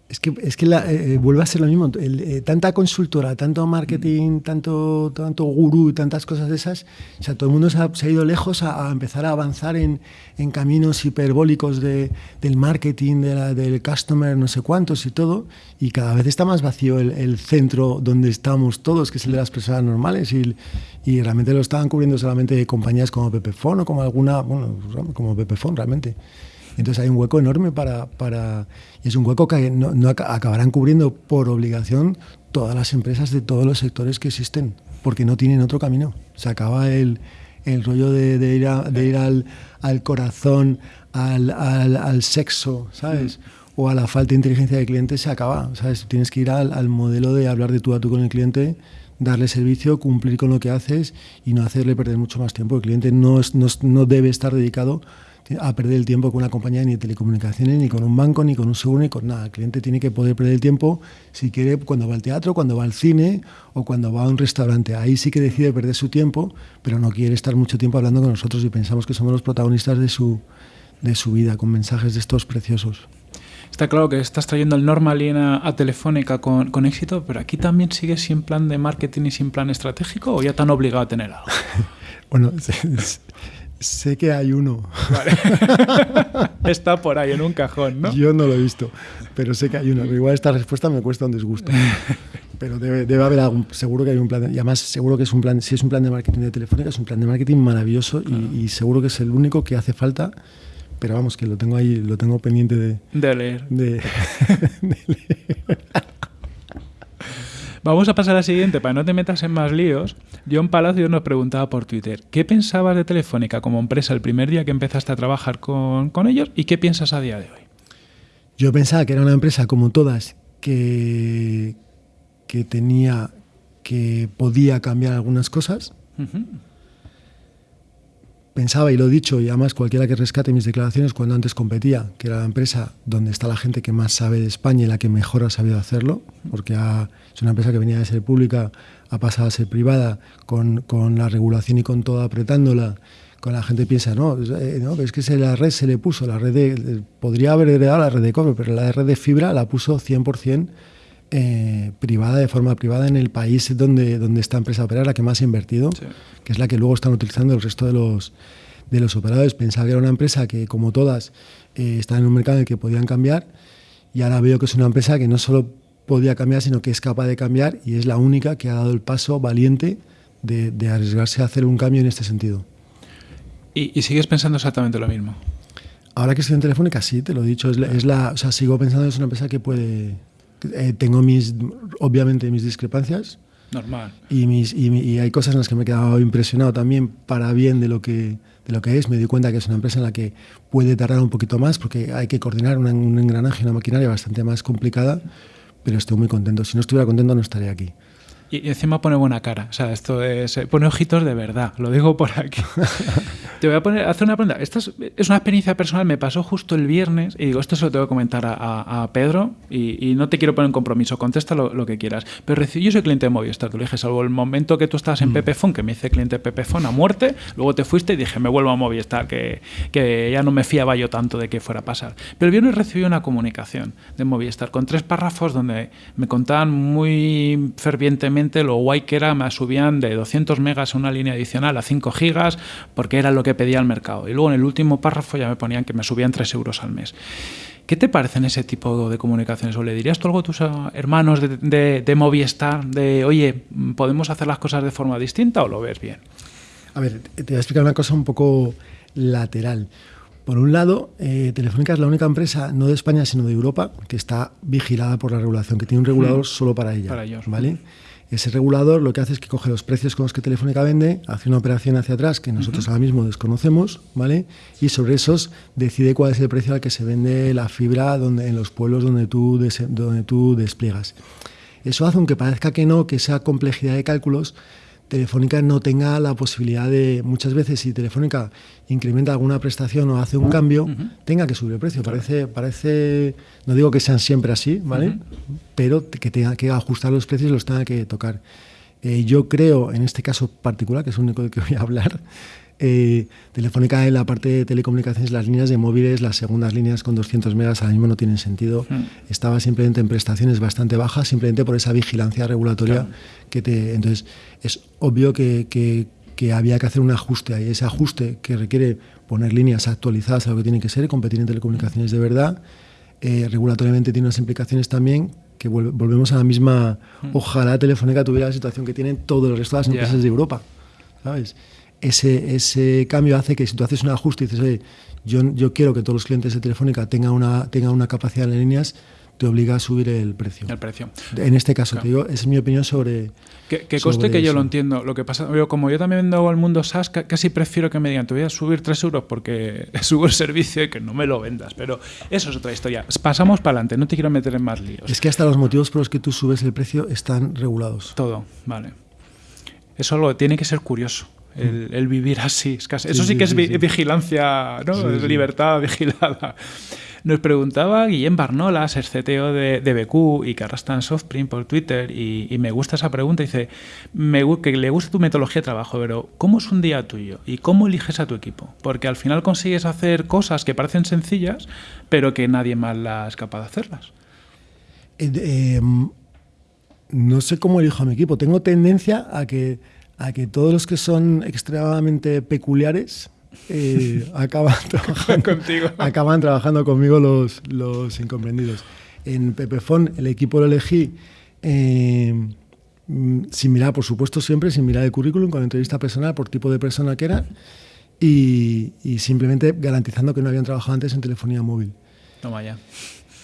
Es que, es que eh, eh, vuelve a ser lo mismo. Eh, tanta consultora, tanto marketing, mm. tanto, tanto gurú, tantas cosas de esas. O sea, todo el mundo se ha, ido lejos a, empezar a avanzar en, en caminos hiperbólicos de, del marketing, de la, del customer, no sé cuántos y todo. Y cada vez está más vacío el, el, centro donde estamos todos, que es el de las personas normales. Y, y realmente lo estaban cubriendo solamente compañías como Pepefon o como alguna, bueno, como Pepefon realmente. Entonces hay un hueco enorme para... para y es un hueco que no, acabarán cubriendo por obligación todas las empresas de todos los sectores que existen, porque no tienen otro camino. Se acaba el, el rollo de, de, ir, de ir al, al corazón, al, al, al, sexo, ¿sabes? O a la falta de inteligencia del cliente, se acaba, ¿sabes? Tienes que ir al, al modelo de hablar de tú a tú con el cliente darle servicio, cumplir con lo que haces y no hacerle perder mucho más tiempo. El cliente no, no, no debe estar dedicado a perder el tiempo con una compañía ni de telecomunicaciones, ni con un banco, ni con un seguro, ni con nada. El cliente tiene que poder perder el tiempo si quiere cuando va al teatro, cuando va al cine o cuando va a un restaurante. Ahí sí que decide perder su tiempo, pero no quiere estar mucho tiempo hablando con nosotros y pensamos que somos los protagonistas de su, de su vida, con mensajes de estos preciosos. Está claro que estás trayendo el Normalin a, a Telefónica con, con, éxito, pero aquí también sigues sin plan de marketing y sin plan estratégico o ya te han obligado a tener algo. <laughs> <laughs> bueno, <laughs> Sé que hay uno. <laughs> Está por ahí en un cajón, ¿no? Yo no lo he visto, pero sé que hay uno. igual esta respuesta me cuesta un disgusto. <laughs> Pero debe, debe, haber algún, seguro que hay un plan, y además seguro que es un plan, si es un plan de marketing de Telefónica, es un plan de marketing maravilloso y, seguro que es el único que hace falta, pero vamos, que lo tengo ahí, lo tengo pendiente de, de leer. De, <laughs> de leer. Vamos a pasar a la siguiente, para no te metas en más líos. John Palacio nos preguntaba por Twitter, ¿qué pensabas de Telefónica como empresa el primer día que empezaste a trabajar con, con ellos y qué piensas a día de hoy? Yo pensaba que era una empresa como todas, que, que tenía, que podía cambiar algunas cosas. Pensaba, y lo he dicho, y además cualquiera que rescate mis declaraciones cuando antes competía, que era la empresa donde está la gente que más sabe de España y la que mejor ha sabido hacerlo, porque es una empresa que venía de ser pública, ha pasado a ser privada, con, con la regulación y con todo apretándola, con la gente piensa, no, eh, no es que se, la red se le puso, la red de, podría haber heredado la red de cobre, pero la red de fibra la puso 100% eh, privada, de forma privada, en el país donde, donde esta empresa opera, la que más ha invertido, que es la que luego están utilizando el resto de los, de los operadores. Pensaba que era una empresa que, como todas, eh, está en un mercado en el que podían cambiar y ahora veo que es una empresa que no solo podía cambiar, sino que es capaz de cambiar y es la única que ha dado el paso valiente de, de arriesgarse a hacer un cambio en este sentido. ¿Y, sigues pensando exactamente lo mismo? Ahora que estoy en Telefónica, sí, te lo he dicho. Es la, o sea, sigo pensando que es una empresa que puede... Eh, tengo mis, obviamente, mis discrepancias. Normal. Y, mis, y, hay cosas en las que me he quedado impresionado también para bien de lo que de lo que es. Me di cuenta que es una empresa en la que puede tardar un poquito más porque hay que coordinar un, un engranaje, una maquinaria bastante más complicada, pero estoy muy contento. Si no estuviera contento no estaría aquí. Y encima pone buena cara. O sea, esto es. Eh, pone ojitos de verdad. Lo digo por aquí. <laughs> Te voy a poner, hacer una pregunta. Esta es, una experiencia personal. Me pasó justo el viernes y digo, esto se lo tengo que comentar a, Pedro y, no te quiero poner en compromiso. Contesta lo, que quieras. Pero yo soy cliente de Movistar. Tú le dije, salvo el momento que tú estabas en mm. Pepefon, que me hice cliente de Pepefon a muerte. Luego te fuiste y dije, me vuelvo a Movistar, que, que ya no me fiaba yo tanto de que fuera a pasar. Pero el viernes recibí una comunicación de Movistar con tres párrafos donde me contaban muy fervientemente lo guay que era, me subían de 200 megas a una línea adicional a 5 gigas, porque era lo que pedía el mercado. Y luego en el último párrafo ya me ponían que me subían 3 euros al mes. ¿Qué te parecen ese tipo de comunicaciones? ¿O le dirías tú algo a tus ah, hermanos de, de, Movistar, de, oye, ¿podemos hacer las cosas de forma distinta o lo ves bien? A ver, te voy a explicar una cosa un poco lateral. Por un lado, eh, Telefónica es la única empresa, no de España, sino de Europa, que está vigilada por la regulación, que tiene un regulador mm. solo para ella. Para ellos. ¿vale? Ese regulador lo que hace es que coge los precios con los que Telefónica vende, hace una operación hacia atrás que nosotros ahora mismo desconocemos, ¿vale? Y sobre esos decide cuál es el precio al que se vende la fibra donde, en los pueblos donde tú, donde tú despliegas. Eso hace, aunque parezca que no, que esa complejidad de cálculos, Telefónica no tenga la posibilidad de, muchas veces, si Telefónica incrementa alguna prestación o hace un cambio, tenga que subir el precio. Parece, parece, no digo que sean siempre así, ¿vale? Pero que tenga que ajustar los precios y los tenga que tocar. Eh, yo creo, en este caso particular, que es el único de que voy a hablar, eh, Telefónica en la parte de telecomunicaciones, las líneas de móviles, las segundas líneas con 200 megas ahora mismo no tienen sentido. Estaba simplemente en prestaciones bastante bajas, simplemente por esa vigilancia regulatoria que te... Entonces, es obvio que, que, había que hacer un ajuste ahí. Ese ajuste que requiere poner líneas actualizadas a lo que tiene que ser, competir en telecomunicaciones de verdad, eh, regulatoriamente tiene unas implicaciones también que volvemos a la misma... Ojalá Telefónica tuviera la situación que tienen todos los resto de las empresas de Europa. ¿Sabes? Ese, ese cambio hace que si tú haces un ajuste y dices, Oye, yo, yo quiero que todos los clientes de Telefónica tengan una, tengan una capacidad de líneas, te obliga a subir el precio. El precio. En este caso, te digo, es mi opinión sobre. Que, coste que yo lo entiendo. Lo que pasa, yo, como yo también vendo al mundo SaaS, casi prefiero que me digan, te voy a subir 3 euros porque <laughs> subo el servicio y que no me lo vendas. Pero eso es otra historia. Pasamos para adelante, no te quiero meter en más líos. Es que hasta los motivos por los que tú subes el precio están regulados. Todo, vale. Eso lo tiene que ser curioso el, vivir así. eso sí, que es vigilancia, ¿no? es libertad <laughs> vigilada. Nos preguntaba Guillem Barnolas, el CTO de, de BQ y que arrastra en Softprint por Twitter, y, me gusta esa pregunta. Dice me, que le gusta tu metodología de trabajo, pero ¿cómo es un día tuyo? ¿Y cómo eliges a tu equipo? Porque al final consigues hacer cosas que parecen sencillas, pero que nadie más las es capaz de hacerlas. Eh, em, no sé cómo elijo a mi equipo. Tengo tendencia a que a que todos los que son extremadamente peculiares eh, <laughs> acaban, trabajando, Contigo. acaban trabajando conmigo los, los incomprendidos. En Pepefon el equipo lo elegí eh, sin mirar, por supuesto, siempre sin mirar el currículum, con entrevista personal por tipo de persona que era y, simplemente garantizando que no habían trabajado antes en telefonía móvil. Toma ya.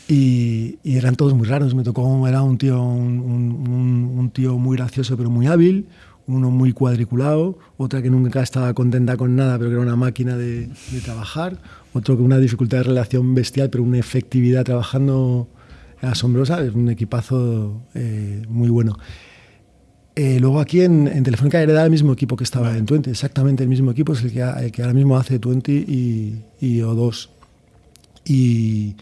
Y, eran todos muy raros. Me tocó, era un tío, un, tío muy gracioso pero muy hábil, uno muy cuadriculado, otra que nunca estaba contenta con nada pero que era una máquina de, trabajar, otro con una dificultad de relación bestial pero una efectividad trabajando asombrosa, es un equipazo eh, muy bueno. Eh, luego aquí en, en, Telefónica era el mismo equipo que estaba en Twenty, exactamente el mismo equipo, es el que, ahora mismo hace Twenty y, y O2. Y,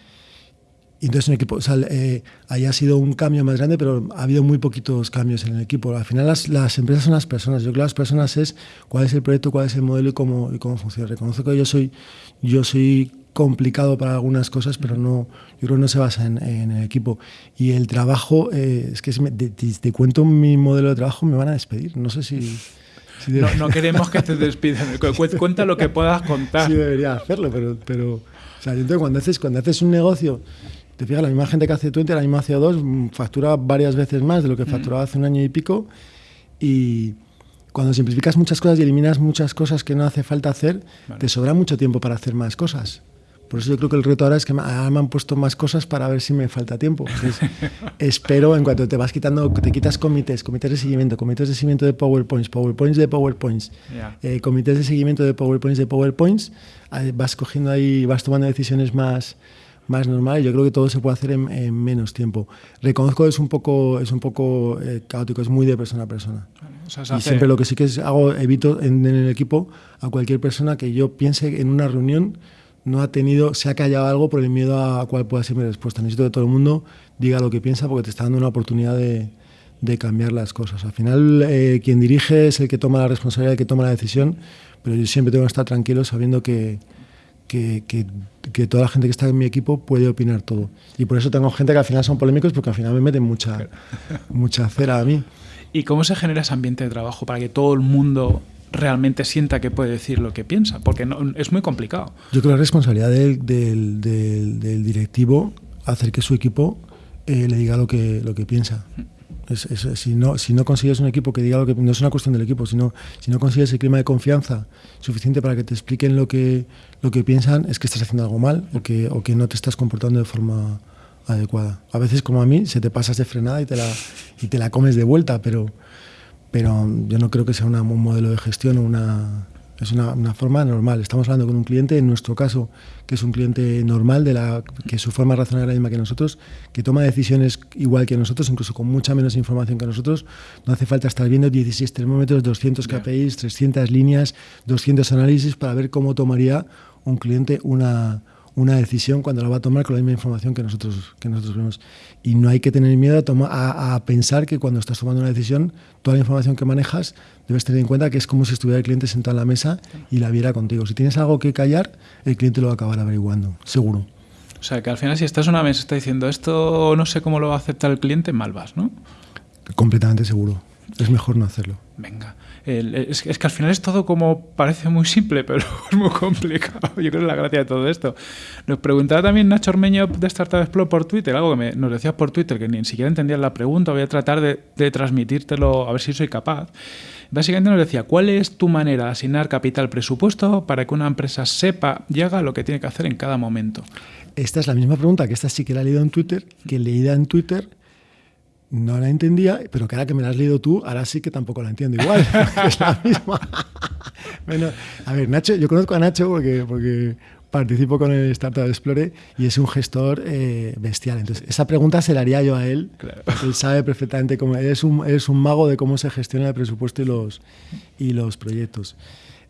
y entonces un equipo, o sea, eh, ahí ha sido un cambio más grande, pero ha habido muy poquitos cambios en el equipo. Al final las, las, empresas son las personas. Yo creo que las personas es cuál es el proyecto, cuál es el modelo y cómo, y cómo funciona. Reconozco que yo soy, yo soy complicado para algunas cosas, pero no, yo creo que no se basa en, el equipo. Y el trabajo, eh, es que si te, cuento mi modelo de trabajo, me van a despedir. No sé si... no, no, queremos que te despidan. <laughs> Cuenta lo que puedas contar. Sí, debería hacerlo, pero... pero o sea, entonces cuando haces, cuando haces un negocio te fijas, la misma gente que hace Twenty, la misma hace dos, mm, factura varias veces más de lo que mm. facturaba hace un año y pico. Y cuando simplificas muchas cosas y eliminas muchas cosas que no hace falta hacer, te sobra mucho tiempo para hacer más cosas. Por eso yo creo que el reto ahora es que me, han puesto más cosas para ver si me falta tiempo. <laughs> espero, en cuanto te vas quitando, te quitas comités, comités de seguimiento, comités de seguimiento de PowerPoints, PowerPoints de PowerPoints, eh, comités de seguimiento de PowerPoints de PowerPoints, vas cogiendo ahí, vas tomando decisiones más, más normal. Yo creo que todo se puede hacer en, menos tiempo. Reconozco que es un poco, es un poco eh, caótico, es muy de persona a persona. y siempre lo que sí que hago, evito en, el equipo a cualquier persona que yo piense en una reunión no ha tenido, se ha callado algo por el miedo a cuál pueda ser mi respuesta. Necesito que todo el mundo diga lo que piensa porque te está dando una oportunidad de, de cambiar las cosas. Al final, eh, quien dirige es el que toma la responsabilidad, el que toma la decisión, pero yo siempre tengo que estar tranquilo sabiendo que, que, que, toda la gente que está en mi equipo puede opinar todo. Y por eso tengo gente que al final son polémicos porque al final me meten mucha, <laughs> mucha cera a mí. ¿Y cómo se genera ese ambiente de trabajo para que todo el mundo realmente sienta que puede decir lo que piensa? Porque no, es muy complicado. Yo creo que la responsabilidad del, del, del, directivo hacer que su equipo eh, le diga lo que, lo que piensa. Si, no, si no consigues un equipo que diga lo que no es una cuestión del equipo, sino si no consigues el clima de confianza suficiente para que te expliquen lo que, lo que piensan, es que estás haciendo algo mal o que, o que no te estás comportando de forma adecuada. A veces, como a mí, se te pasas de frenada y te la, y te la comes de vuelta, pero, pero yo no creo que sea un modelo de gestión o una, es una, una, forma normal. Estamos hablando con un cliente, en nuestro caso, que es un cliente normal, de la, que su forma de razonar es la misma que nosotros, que toma decisiones igual que nosotros, incluso con mucha menos información que nosotros. No hace falta estar viendo 16 termómetros, 200 KPIs, 300 líneas, 200 análisis para ver cómo tomaría un cliente una, una decisión cuando la va a tomar con la misma información que nosotros, que nosotros vemos. Y no hay que tener miedo a, pensar que cuando estás tomando una decisión, toda la información que manejas, debes tener en cuenta que es como si estuviera el cliente sentado en la mesa y la viera contigo. Si tienes algo que callar, el cliente lo va a acabar averiguando, seguro. O sea, que al final si estás una mesa y está diciendo esto no sé cómo lo va a aceptar el cliente, mal vas, ¿no? Completamente seguro. Es mejor no hacerlo. Venga es, que al final es todo como parece muy simple, <laughs> pero es muy complicado. Yo creo que es la gracia de todo esto. Nos preguntaba también Nacho Ormeño de Startup Explore por Twitter, algo que nos decías por Twitter, que ni siquiera entendías la pregunta. Voy a tratar de, de transmitírtelo a ver si soy capaz. Básicamente nos decía, ¿cuál es tu manera de asignar capital presupuesto para que una empresa sepa y haga lo que tiene que hacer en cada momento? Esta es la misma pregunta que esta sí que la he leído en Twitter, que leída en Twitter no la entendía, pero que ahora que me la has leído tú, ahora sí que tampoco la entiendo igual. <laughs> <laughs> es la misma. <laughs> bueno, a ver, Nacho, yo conozco a Nacho porque, porque participo con el Startup Explore y es un gestor eh, bestial. Entonces, esa pregunta se la haría yo a él. Él sabe perfectamente cómo. Es un, es un mago de cómo se gestiona el presupuesto y los, y los proyectos.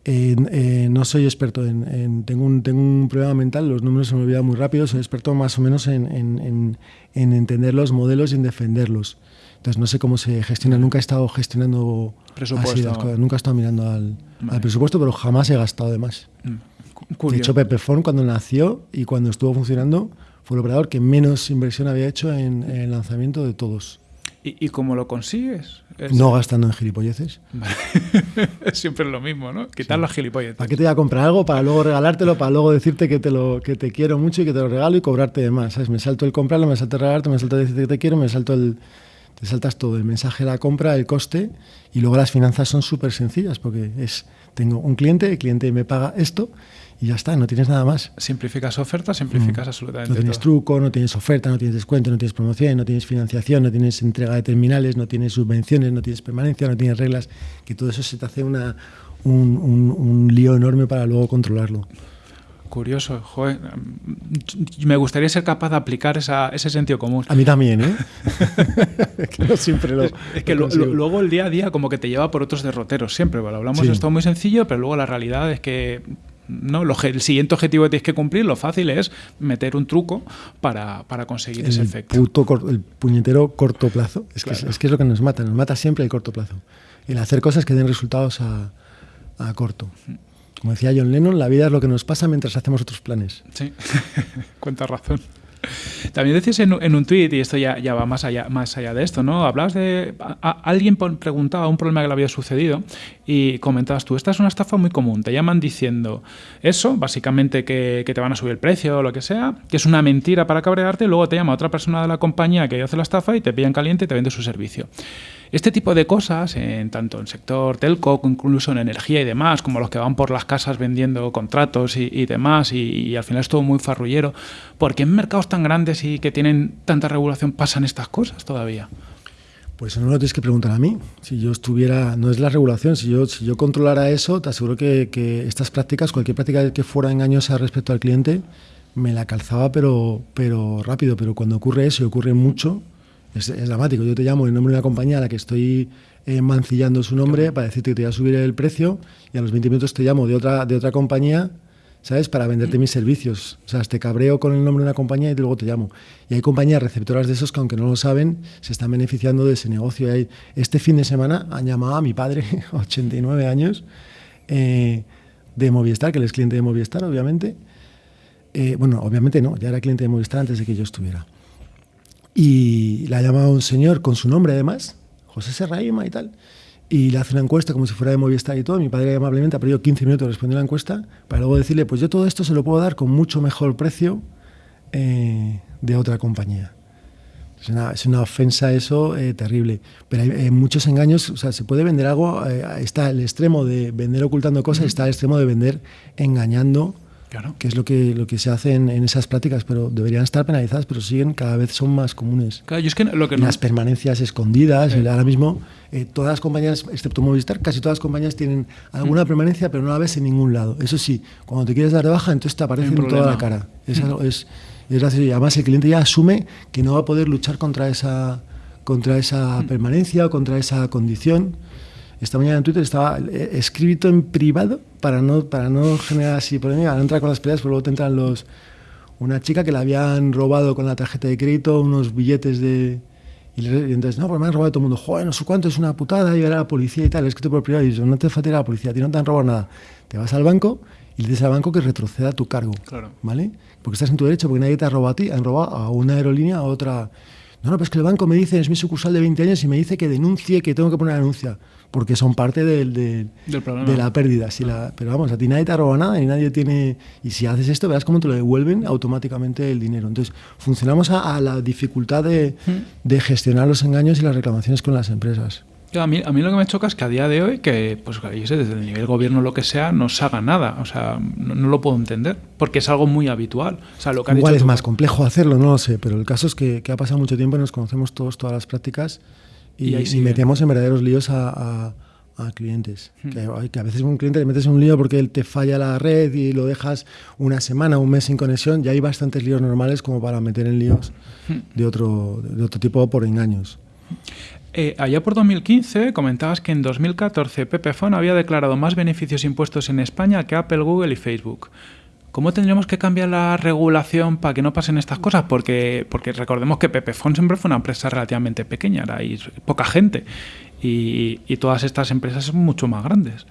Eh, no soy experto en, tengo, un, tengo un problema mental, los números se me olvidan muy rápido, soy experto más o menos en, entender los modelos y en defenderlos. Entonces no sé cómo se gestiona, nunca he estado gestionando presupuesto. nunca he estado mirando al, presupuesto, pero jamás he gastado de más. Mm, de hecho, Pepperphone cuando nació y cuando estuvo funcionando fue el operador que menos inversión había hecho en el lanzamiento de todos. ¿Y, cómo lo consigues? No gastando en gilipolleces. <laughs> Siempre es lo mismo, ¿no? Quitar los gilipolleces. ¿Para qué te voy a comprar algo? Para luego regalártelo, para luego decirte que te, lo, que te quiero mucho y que te lo regalo y cobrarte de más. ¿sabes? Me salto el comprarlo, me salto el regalarte, me salto el decirte que te quiero, me salto el... Te saltas todo, el mensaje de la compra, el coste y luego las finanzas son súper sencillas porque es tengo un cliente, el cliente me paga esto y ya está, no tienes nada más. Simplificas oferta, simplificas mm. absolutamente No tienes truco, no tienes oferta, no tienes descuento, no tienes promoción, no tienes financiación, no tienes entrega de terminales, no tienes subvenciones, no tienes permanencia, no tienes reglas, que todo eso se te hace una, un, lío enorme para luego controlarlo. Curioso, joder. Me gustaría ser capaz de aplicar ese sentido común. A mí también, ¿eh? <laughs> <laughs> que no siempre lo. Es, que luego el día a día como que te lleva por otros derroteros, siempre. Bueno, hablamos de esto muy sencillo, pero luego la realidad es que ¿no? el siguiente objetivo que tienes que cumplir, lo fácil es meter un truco para, conseguir ese efecto. el puñetero corto plazo. Es, que es, que es lo que nos mata, nos mata siempre el corto plazo. El hacer cosas que den resultados a, corto. Como decía John Lennon, la vida es lo que nos pasa mientras hacemos otros planes. Sí, <laughs> cuánta razón. También decís en, un tuit, y esto ya, ya, va más allá, más allá de esto, ¿no? Hablabas de. alguien preguntaba un problema que le había sucedido y comentabas tú: esta es una estafa muy común. Te llaman diciendo eso, básicamente que, que te van a subir el precio o lo que sea, que es una mentira para cabrearte, y luego te llama otra persona de la compañía que hace la estafa y te pillan caliente y te vende su servicio. Este tipo de cosas, en, tanto en sector telco, incluso en energía y demás, como los que van por las casas vendiendo contratos y, demás, y, al final es todo muy farrullero, ¿por qué en mercados tan grandes y que tienen tanta regulación pasan estas cosas todavía? Pues no lo tienes que preguntar a mí. Si yo estuviera, no es la regulación, si yo, si yo controlara eso, te aseguro que, que estas prácticas, cualquier práctica que fuera engañosa respecto al cliente, me la calzaba pero, pero rápido. Pero cuando ocurre eso y ocurre mucho, es, dramático. Yo te llamo en nombre de una compañía a la que estoy eh, mancillando su nombre para decirte que te voy a subir el precio y a los 20 minutos te llamo de otra, de otra compañía, ¿sabes? Para venderte mis servicios. O sea, te cabreo con el nombre de una compañía y luego te llamo. Y hay compañías receptoras de esos que, aunque no lo saben, se están beneficiando de ese negocio. este fin de semana han llamado a mi padre, <laughs> 89 años, eh, de Movistar, que él es cliente de Movistar, obviamente. Eh, bueno, obviamente no, ya era cliente de Movistar antes de que yo estuviera. Y la ha llamado un señor con su nombre además, José Serraima y tal, y le hace una encuesta como si fuera de Movistar y todo. Mi padre amablemente ha perdido 15 minutos respondiendo la encuesta para luego decirle, pues yo todo esto se lo puedo dar con mucho mejor precio eh, de otra compañía. Es una, es una ofensa eso eh, terrible. Pero hay, muchos engaños, o sea, se puede vender algo, eh, está el extremo de vender ocultando cosas, está el extremo de vender engañando que es lo que, lo que se hace en, esas prácticas, pero deberían estar penalizadas, pero siguen, cada vez son más comunes. Claro, es que lo que Las permanencias escondidas, ahora mismo eh, todas las compañías, excepto Movistar, casi todas las compañías tienen alguna mm. permanencia, pero no la ves en ningún lado. Eso sí, cuando te quieres dar de baja, entonces te aparece en toda la cara. Es, mm. es, es Y además el cliente ya asume que no va a poder luchar contra esa, contra esa mm. permanencia o contra esa condición esta mañana en Twitter estaba eh, escrito en privado para no, para no generar así polémica, no entrar con las peleas, pero luego te entran los... Una chica que le habían robado con la tarjeta de crédito unos billetes de... Y, entonces, no, pues me han robado todo el mundo. Joder, no sé cuánto, es una putada, y a la policía y tal. Es que te por privado y no te falta ir a la policía, a ti no te han robado nada. Te vas al banco y le dices al banco que retroceda tu cargo. Claro. ¿Vale? Porque estás en tu derecho, porque nadie te ha robado a ti, han robado a una aerolínea, a otra... No, no, pues que el banco me dice, es mi sucursal de 20 años y me dice que denuncie, que tengo que poner anuncia porque son parte del, de la pérdida. Si la, pero vamos, a ti nadie te roba nada y nadie tiene... Y si haces esto, verás cómo te lo devuelven automáticamente el dinero. Entonces, funcionamos a, la dificultad de, de, gestionar los engaños y las reclamaciones con las empresas. A mí, a mí lo que me choca es que a día de hoy, que pues desde el nivel gobierno lo que sea, no se haga nada. O sea, no, lo puedo entender, porque es algo muy habitual. O sea, lo que Igual es más complejo hacerlo, no lo sé, pero el caso es que, que ha pasado mucho tiempo y nos conocemos todos, todas las prácticas y, y, metemos en verdaderos líos a, clientes. Hmm. Que, a veces un cliente le metes en un lío porque él te falla la red y lo dejas una semana, un mes sin conexión. Ya hay bastantes líos normales como para meter en líos hmm. de, otro, de otro tipo por engaños. Eh, allá por 2015 comentabas que en 2014 Pepefone había declarado más beneficios impuestos en España que Apple, Google y Facebook. ¿Cómo tendríamos que cambiar la regulación para que no pasen estas cosas? Porque, porque recordemos que Pepefon siempre fue una empresa relativamente pequeña, era poca gente y, todas estas empresas son mucho más grandes.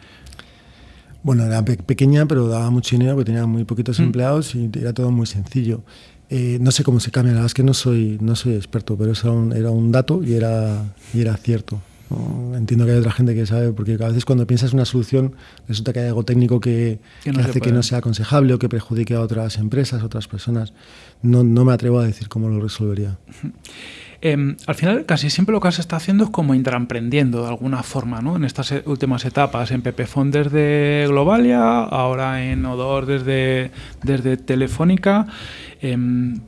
Bueno, era pequeña, pero daba mucho dinero porque tenía muy poquitos mm. empleados y era todo muy sencillo. Eh, no sé cómo se cambia, la verdad es que no soy, no soy experto, pero eso era un, dato y era, y era cierto. entiendo que hay otra gente que sabe, porque a veces cuando piensas una solución resulta que hay algo técnico que, hace que no sea aconsejable o que perjudique a otras empresas, otras personas. No, no me atrevo a decir cómo lo resolvería. <laughs> Em, al final, casi siempre lo que has estado haciendo es como intraemprendiendo de alguna forma, ¿no? En estas últimas etapas, en Pepefon desde Globalia, ahora en Odor desde, desde Telefónica. Em,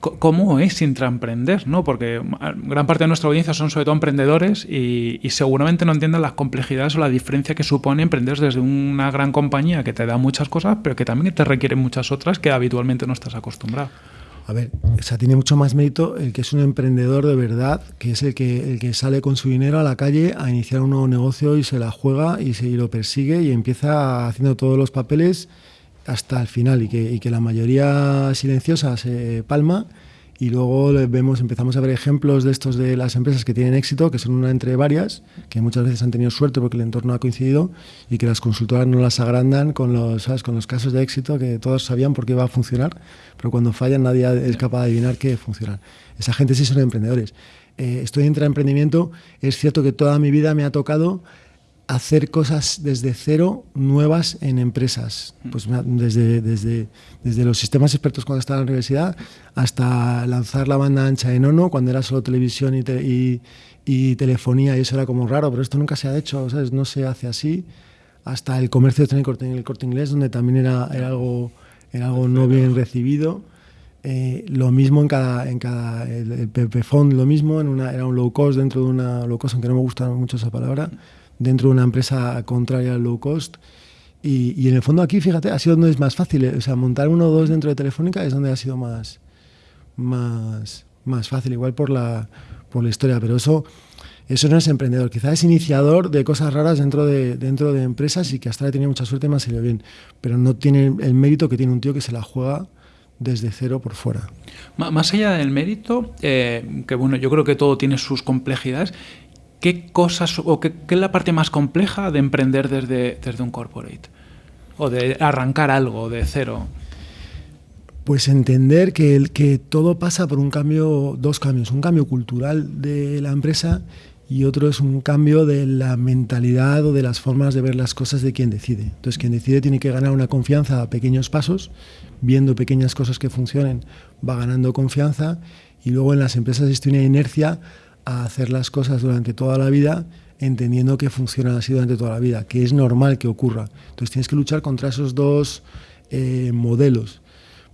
¿Cómo es intraemprender? ¿no? Porque gran parte de nuestra audiencia son sobre todo emprendedores y, seguramente no entienden las complejidades o la diferencia que supone emprender desde una gran compañía que te da muchas cosas, pero que también te requiere muchas otras que habitualmente no estás acostumbrado. A ver, o sea, tiene mucho más mérito el que es un emprendedor de verdad, que es el que, el que sale con su dinero a la calle a iniciar un nuevo negocio y se la juega y se lo persigue y empieza haciendo todos los papeles hasta el final y que, y que la mayoría silenciosa se palma y luego vemos, empezamos a ver ejemplos de estos de las empresas que tienen éxito, que son una entre varias, que muchas veces han tenido suerte porque el entorno ha coincidido y que las consultoras no las agrandan con los, con los casos de éxito que todos sabían por qué va a funcionar, pero cuando fallan nadie es capaz de adivinar qué funcionar. Esa gente sí son emprendedores. Eh, estoy en emprendimiento, es cierto que toda mi vida me ha tocado hacer cosas desde cero nuevas en empresas. Pues desde, desde, desde los sistemas expertos cuando estaba en la universidad hasta lanzar la banda ancha en ONO cuando era solo televisión y, y, telefonía y eso era como raro, pero esto nunca se ha hecho, ¿sabes? no se hace así. Hasta el comercio de en el corte inglés, donde también era, era algo, era algo no bien recibido. Eh, lo mismo en cada, en cada el, el lo mismo, en una, era un low cost dentro de una low cost, aunque no me gusta mucho esa palabra dentro de una empresa contraria al low cost. Y, en el fondo aquí, fíjate, ha sido donde es más fácil. Eh, o sea, montar uno o dos dentro de Telefónica es donde ha sido más, más, más fácil, igual por la, por la historia. Pero eso, eso no es emprendedor. Quizás es iniciador de cosas raras dentro de, dentro de empresas y que hasta le tenido mucha suerte y me ha salido bien. Pero no tiene el mérito que tiene un tío que se la juega desde cero por fuera. Más allá del mérito, eh, que bueno, yo creo que todo tiene sus complejidades, ¿qué cosas o qué, es la parte más compleja de emprender desde, desde un corporate? O de arrancar algo de cero. Pues entender que, el, que todo pasa por un cambio, dos cambios, un cambio cultural de la empresa y otro es un cambio de la mentalidad o de las formas de ver las cosas de quien decide. Entonces, quien decide tiene que ganar una confianza a pequeños pasos, viendo pequeñas cosas que funcionen, va ganando confianza y luego en las empresas existe una inercia a hacer las cosas durante toda la vida entendiendo que funcionan así durante toda la vida, que es normal que ocurra. Entonces tienes que luchar contra esos dos eh, modelos.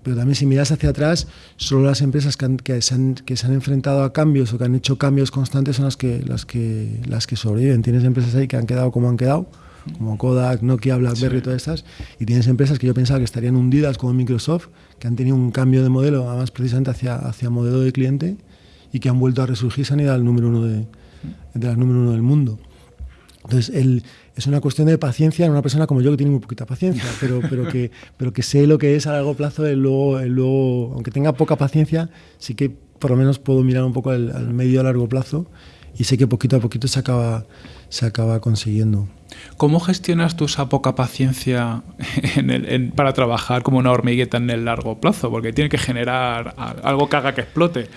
Pero también si miras hacia atrás, solo las empresas que, se han, que, se han, enfrentado a cambios o que han hecho cambios constantes son las que, las que, las que sobreviven. Tienes empresas ahí que han quedado como han quedado, como Kodak, Nokia, BlackBerry y todas estas, y tienes empresas que yo pensaba que estarían hundidas como Microsoft, que han tenido un cambio de modelo, además precisamente hacia, hacia modelo de cliente, y que han vuelto a resurgir, se han ido al número uno de, de las número uno del mundo. Entonces, el, es una cuestión de paciencia en una persona como yo que tiene muy poquita paciencia, <laughs> pero, pero, que, pero que sé lo que es a largo plazo, el luego, el luego, aunque tenga poca paciencia, sí que por lo menos puedo mirar un poco al, al medio a largo plazo y sé que poquito a poquito se acaba, se acaba consiguiendo. ¿Cómo gestionas tú esa poca paciencia en para trabajar como una hormigueta en el largo plazo? Porque tiene que generar algo que haga que explote.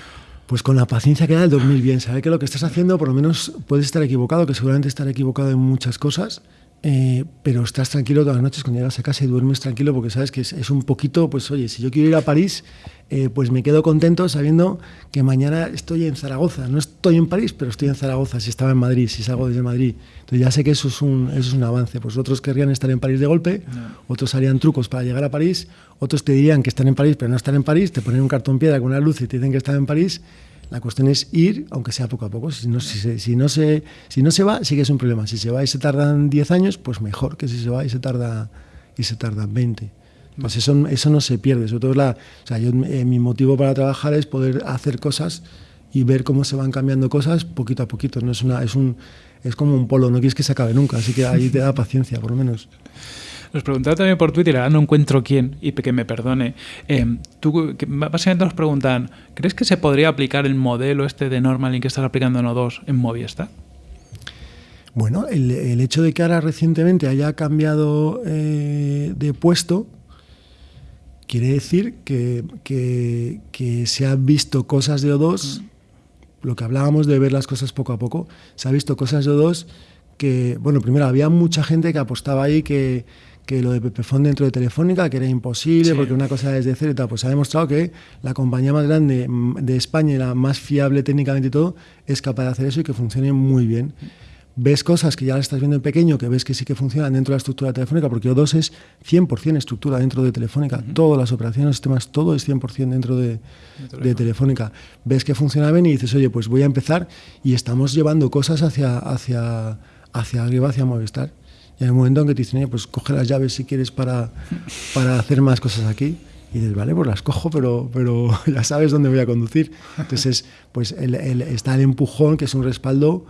Pues con la paciencia que da el dormir bien, saber que lo que estás haciendo por lo menos puedes estar equivocado, que seguramente estar equivocado en muchas cosas, eh, pero estás tranquilo todas las noches cuando llegas a casa y duermes tranquilo porque sabes que es, un poquito, pues oye, si yo quiero ir a París, eh, pues me quedo contento sabiendo que mañana estoy en Zaragoza. No estoy en París, pero estoy en Zaragoza, si estaba en Madrid, si salgo desde Madrid. Entonces ya sé que eso es un, eso es un avance. Pues otros querrían estar en París de golpe, otros harían trucos para llegar a París, otros te dirían que están en París, pero no están en París, te ponen un cartón piedra con una luz y te dicen que están en París la cuestión es ir, aunque sea poco a poco. Si no, si, se, si no, se, si no se va, sí que es un problema. Si se va y se tardan 10 años, pues mejor que si se va y se tarda y se tardan 20. Pues eso, eso no se pierde. Sobre todo la, o sea, yo, eh, mi motivo para trabajar es poder hacer cosas y ver cómo se van cambiando cosas poquito a poquito. No es una, es un, es como un polo. No quieres que se acabe nunca. Así que ahí te da paciencia, por lo menos. Nos preguntaron también por Twitter, ahora no encuentro quién, y que me perdone. Eh, tú, básicamente nos preguntan, ¿crees que se podría aplicar el modelo este de Normalin que estás aplicando en O2 en Movistar? Bueno, el, hecho de que ahora recientemente haya cambiado eh, de puesto quiere decir que, que, se han visto cosas de O2 lo que hablábamos de ver las cosas poco a poco, se ha visto cosas de dos que, bueno, primero había mucha gente que apostaba ahí que, que lo de Pepefon dentro de Telefónica, que era imposible, porque una cosa desde cero y tal, pues se ha demostrado que la compañía más grande mm, de España y la más fiable técnicamente y todo, es capaz de hacer eso y que funcione muy bien ves cosas que ya las estás viendo en pequeño, que ves que sí que funcionan dentro de la estructura telefónica, porque O2 es 100% estructura dentro de Telefónica. Todas las operaciones, los sistemas, todo es 100% dentro de, de, Telefónica. Ves que funciona bien y dices, oye, pues voy a empezar y estamos llevando cosas hacia, hacia, hacia arriba, hacia Movistar. Y en el momento en que te dicen, pues coge las llaves si quieres para, para hacer más cosas aquí. Y dices, vale, pues las cojo, pero, pero <laughs> ya sabes dónde voy a conducir. Entonces, pues el, el, está el empujón, que es un respaldo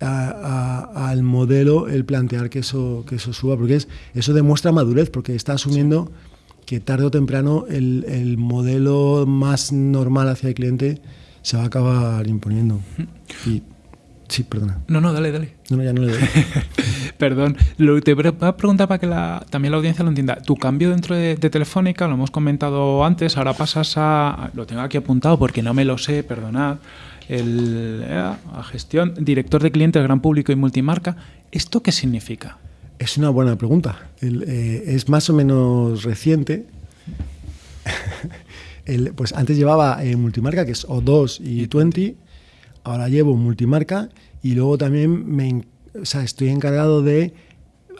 al modelo el plantear que eso, que eso suba, porque es, eso demuestra madurez, porque está asumiendo que tarde o temprano el, el, modelo más normal hacia el cliente se va a acabar imponiendo. Y, sí, perdona. No, no, dale, dale. No, no ya no le doy. <laughs> Perdón, lo, te voy a preguntar para que la, también la audiencia lo entienda. Tu cambio dentro de, de, Telefónica, lo hemos comentado antes, ahora pasas a... Lo tengo aquí apuntado porque no me lo sé, perdonad el, eh, a gestión, director de clientes, gran público y multimarca. ¿Esto qué significa? Es una buena pregunta. El, eh, es más o menos reciente. <laughs> el, pues antes llevaba eh, multimarca, que es O2 y 20. Ahora llevo multimarca y luego también me, o sea, estoy encargado de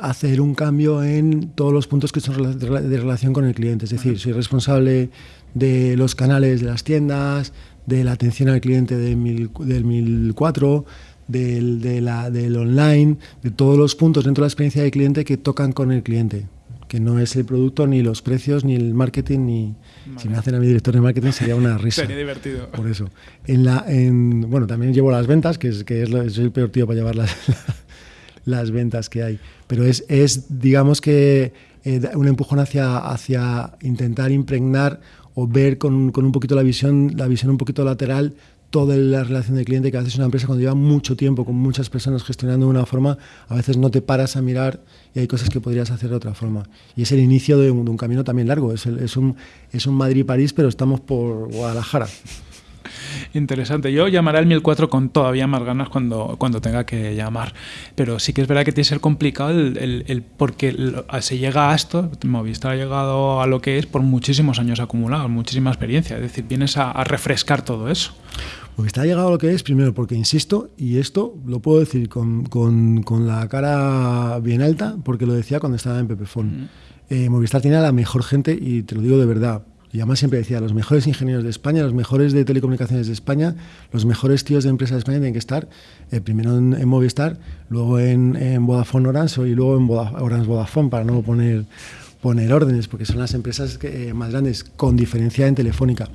hacer un cambio en todos los puntos que son de relación con el cliente. Es decir, soy responsable de los canales de las tiendas, de la atención al cliente del, mil, del 1004, del, de la, del online, de todos los puntos dentro de la experiencia del cliente que tocan con el cliente, que no es el producto, ni los precios, ni el marketing, ni... Si me hacen a mi director de marketing sería una <laughs> risa. sería divertido. Por eso. En la, en, bueno, también llevo las ventas, que es, que es, soy el peor tío para llevar las, <laughs> las ventas que hay. Pero es, es digamos que, eh, un empujón hacia, hacia intentar impregnar o ver con, con, un poquito la visión, la visión un poquito lateral toda la relación de cliente que a veces una empresa cuando lleva mucho tiempo con muchas personas gestionando de una forma, a veces no te paras a mirar y hay cosas que podrías hacer de otra forma. Y es el inicio de un, camino también largo, es un, es un Madrid-París, pero estamos por Guadalajara. Interesante. Yo llamaré al 1004 con todavía más ganas cuando, cuando tenga que llamar. Pero sí que es verdad que tiene que ser complicado el, el, el porque se llega a esto, Movistar ha llegado a lo que es por muchísimos años acumulados, muchísima experiencia. Es decir, vienes a, a refrescar todo eso. Movistar ha llegado a lo que es, primero porque insisto, y esto lo puedo decir con, con, con la cara bien alta, porque lo decía cuando estaba en Pepefon. Mm. Eh, Movistar tiene a la mejor gente, y te lo digo de verdad, y además siempre decía, los mejores ingenieros de España, los mejores de telecomunicaciones de España, los mejores tíos de empresas de España tienen que estar eh, primero en, Movistar, luego en, en Vodafone Orange y luego en Orange Vodafone, para no poner, poner órdenes, porque son las empresas que, eh, más grandes, con diferencia en Telefónica.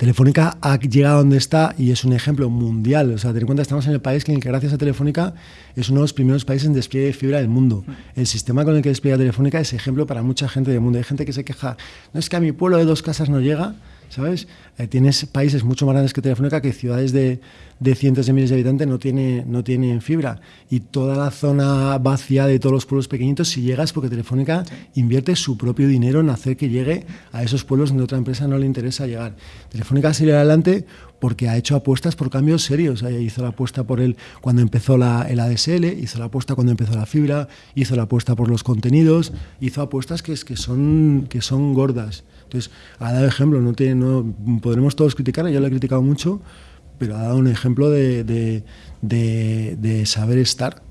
Telefónica ha llegado donde está y es un ejemplo mundial. O sea, ten en cuenta, estamos en el país que, gracias a Telefónica, es uno de los primeros países en despliegue de fibra del mundo. El sistema con el que despliega Telefónica es ejemplo para mucha gente del mundo. Hay gente que se queja, no es que a mi pueblo de dos casas no llega, ¿sabes? Eh, tienes países mucho más grandes que Telefónica que ciudades de, de, cientos de miles de habitantes no, tiene, no tienen fibra. Y toda la zona vacía de todos los pueblos pequeñitos, si llegas, porque Telefónica invierte su propio dinero en hacer que llegue a esos pueblos donde otra empresa no le interesa llegar. Telefónica sigue adelante porque ha hecho apuestas por cambios serios. Hizo la apuesta por él cuando empezó la, el ADSL, hizo la apuesta cuando empezó la fibra, hizo la apuesta por los contenidos, hizo apuestas que, que, son, que son gordas. Entonces, ha dado ejemplo, no tiene, no, podremos todos criticarle, yo lo he criticado mucho, pero ha dado un ejemplo de, de, de, de saber estar.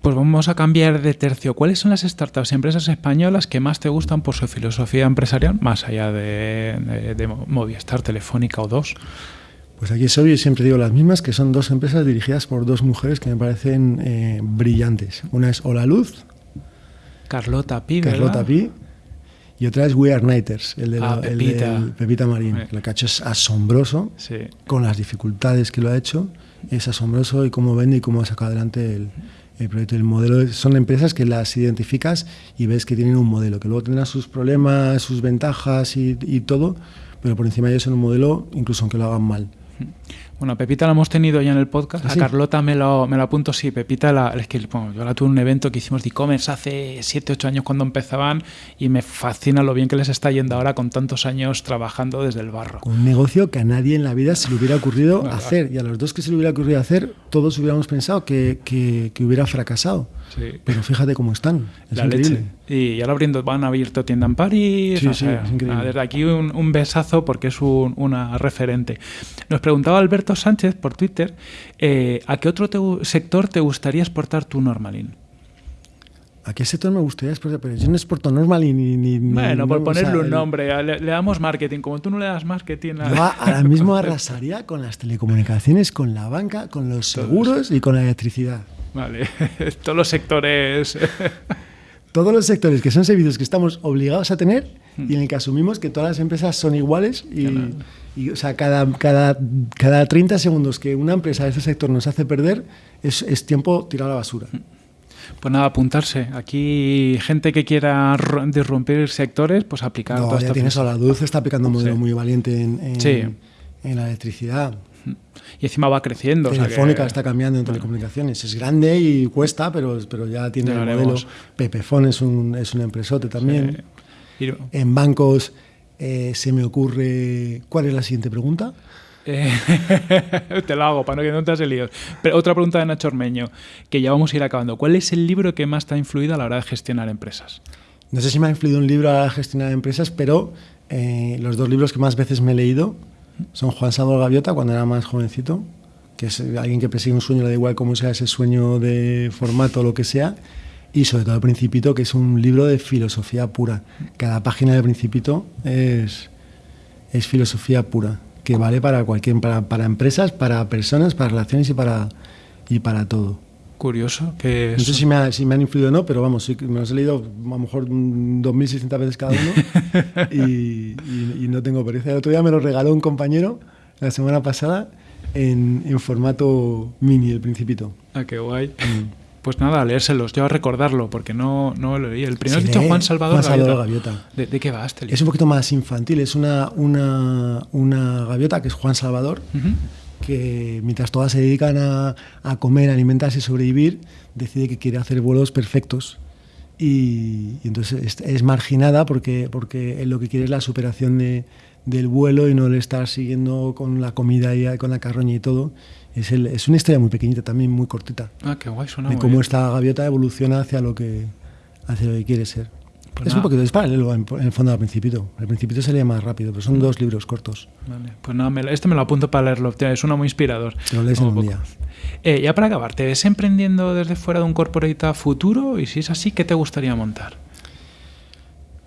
Pues vamos a cambiar de tercio. ¿Cuáles son las startups y empresas españolas que más te gustan por su filosofía empresarial, más allá de, de, de Movistar, Telefónica o dos? Pues aquí soy y siempre digo las mismas, que son dos empresas dirigidas por dos mujeres que me parecen eh, brillantes. Una es Hola Luz. Carlota Pi, Carlota Pi. Y otra es We Are Nighters, el de, ah, la, Pepita. El de Pepita Marín. El cacho es asombroso, sí. con las dificultades que lo ha hecho. Es asombroso y cómo vende y cómo ha sacado adelante el, el proyecto. El modelo son empresas que las identificas y ves que tienen un modelo, que luego tendrán sus problemas, sus ventajas y, y todo, pero por encima de eso es un modelo, incluso aunque lo hagan mal. <laughs> Bueno, Pepita la hemos tenido ya en el podcast. ¿Ah, a? Carlota me lo, me lo apunto, sí. Pepita, la, es que bueno, yo la tuve en un evento que hicimos de e-commerce hace 7, 8 años cuando empezaban y me fascina lo bien que les está yendo ahora con tantos años trabajando desde el barro. Un negocio que a nadie en la vida se le hubiera ocurrido <laughs> hacer. Y a los dos que se le hubiera ocurrido hacer, todos hubiéramos pensado que, que- que hubiera fracasado. Sí. Pero fíjate cómo están. Es la increíble. leche. Y ahora abriendo, van a abierto tienda en París. Sí, o sí, sea, es increíble. nada, desde aquí un, un besazo porque es un- una referente. Nos preguntaba Alberto Sánchez por Twitter eh, ¿a qué otro te sector te gustaría exportar tu Normalin? ¿A qué sector me gustaría exportar? Pero yo no exporto normal ni... ni, ni- Bueno, por no, o sea, ponerle un nombre, le, le damos marketing. Como tú no le das marketing a- Yo ahora <laughs> mismo arrasaría con las telecomunicaciones, con la banca, con los seguros y con la electricidad. Vale, <laughs> todos los sectores. <laughs> Todos los sectores que son servicios que estamos obligados a tener y en el que asumimos que todas las empresas son iguales y, y, o sea, cada, cada, cada 30 segundos que una empresa de ese sector nos hace perder es, es tiempo tirado a la basura. Pues nada, apuntarse. Aquí gente que quiera disrumpir sectores, pues aplicar No, toda ya esta tienes a la luz, está aplicando un modelo Sí. muy valiente en, en, Sí. en la electricidad. Y encima va creciendo. o sea Telefónica está cambiando en telecomunicaciones. Es grande y cuesta, pero, pero ya tiene Ya el lo modelo. Pepefon es un, es un empresote también. Y- En bancos eh, se me ocurre... ¿Cuál es la siguiente pregunta? Eh, <laughs> te lo hago para no que no te has líos. Pero otra pregunta de Nacho Ormeño, que ya vamos a ir acabando. ¿Cuál es el libro que más te ha influido a la hora de gestionar empresas? No sé si me ha influido un libro a la gestionar empresas, pero eh, los dos libros que más veces me he leído son Juan Salvador Gaviota, cuando era más jovencito, que es alguien que persigue un sueño, le da igual cómo sea ese sueño de formato o lo que sea, y sobre todo El Principito, que es un libro de filosofía pura. Cada página del Principito es, es filosofía pura, que vale para cualquier, para, para empresas, para personas, para relaciones y para, y para todo. Curioso, que No sé si me, ha- si me han influido o no, pero vamos, sí me los he leído a lo mejor mm, 2.600 veces cada uno <laughs> y, y- y no tengo pereza. El otro día me lo regaló un compañero la semana pasada en, en formato mini, el Principito. Ah, qué guay. Pues nada, leérselos, yo a recordarlo, porque no, no lo leí. El primero has dicho Juan Salvador, Juan Salvador Gaviota. Gaviota. ¿De, de qué va este libro? Es un poquito más infantil, es una, una, una gaviota que es Juan Salvador, Ujú. Que mientras todas se dedican a, a comer, alimentarse y sobrevivir, decide que quiere hacer vuelos perfectos. Y, y entonces es, es marginada porque, porque él lo que quiere es la superación de, del vuelo y no el estar siguiendo con la comida y con la carroña y todo. Es, el- es una historia muy pequeñita, también muy cortita, Ah, qué guay, suena de cómo bien. esta gaviota evoluciona hacia lo que, hacia lo que quiere ser. Pues es nada. un poquito, es paralelo en, en el fondo al Principito. El Principito se lee más rápido, pero son dos libros cortos. Vale, Pues nada, me este me lo apunto para leerlo, es uno muy inspirador. Lo lees en un día. Eh, ya para acabar, ¿te ves emprendiendo desde fuera de un corporate futuro? Y si es así, ¿qué te gustaría montar?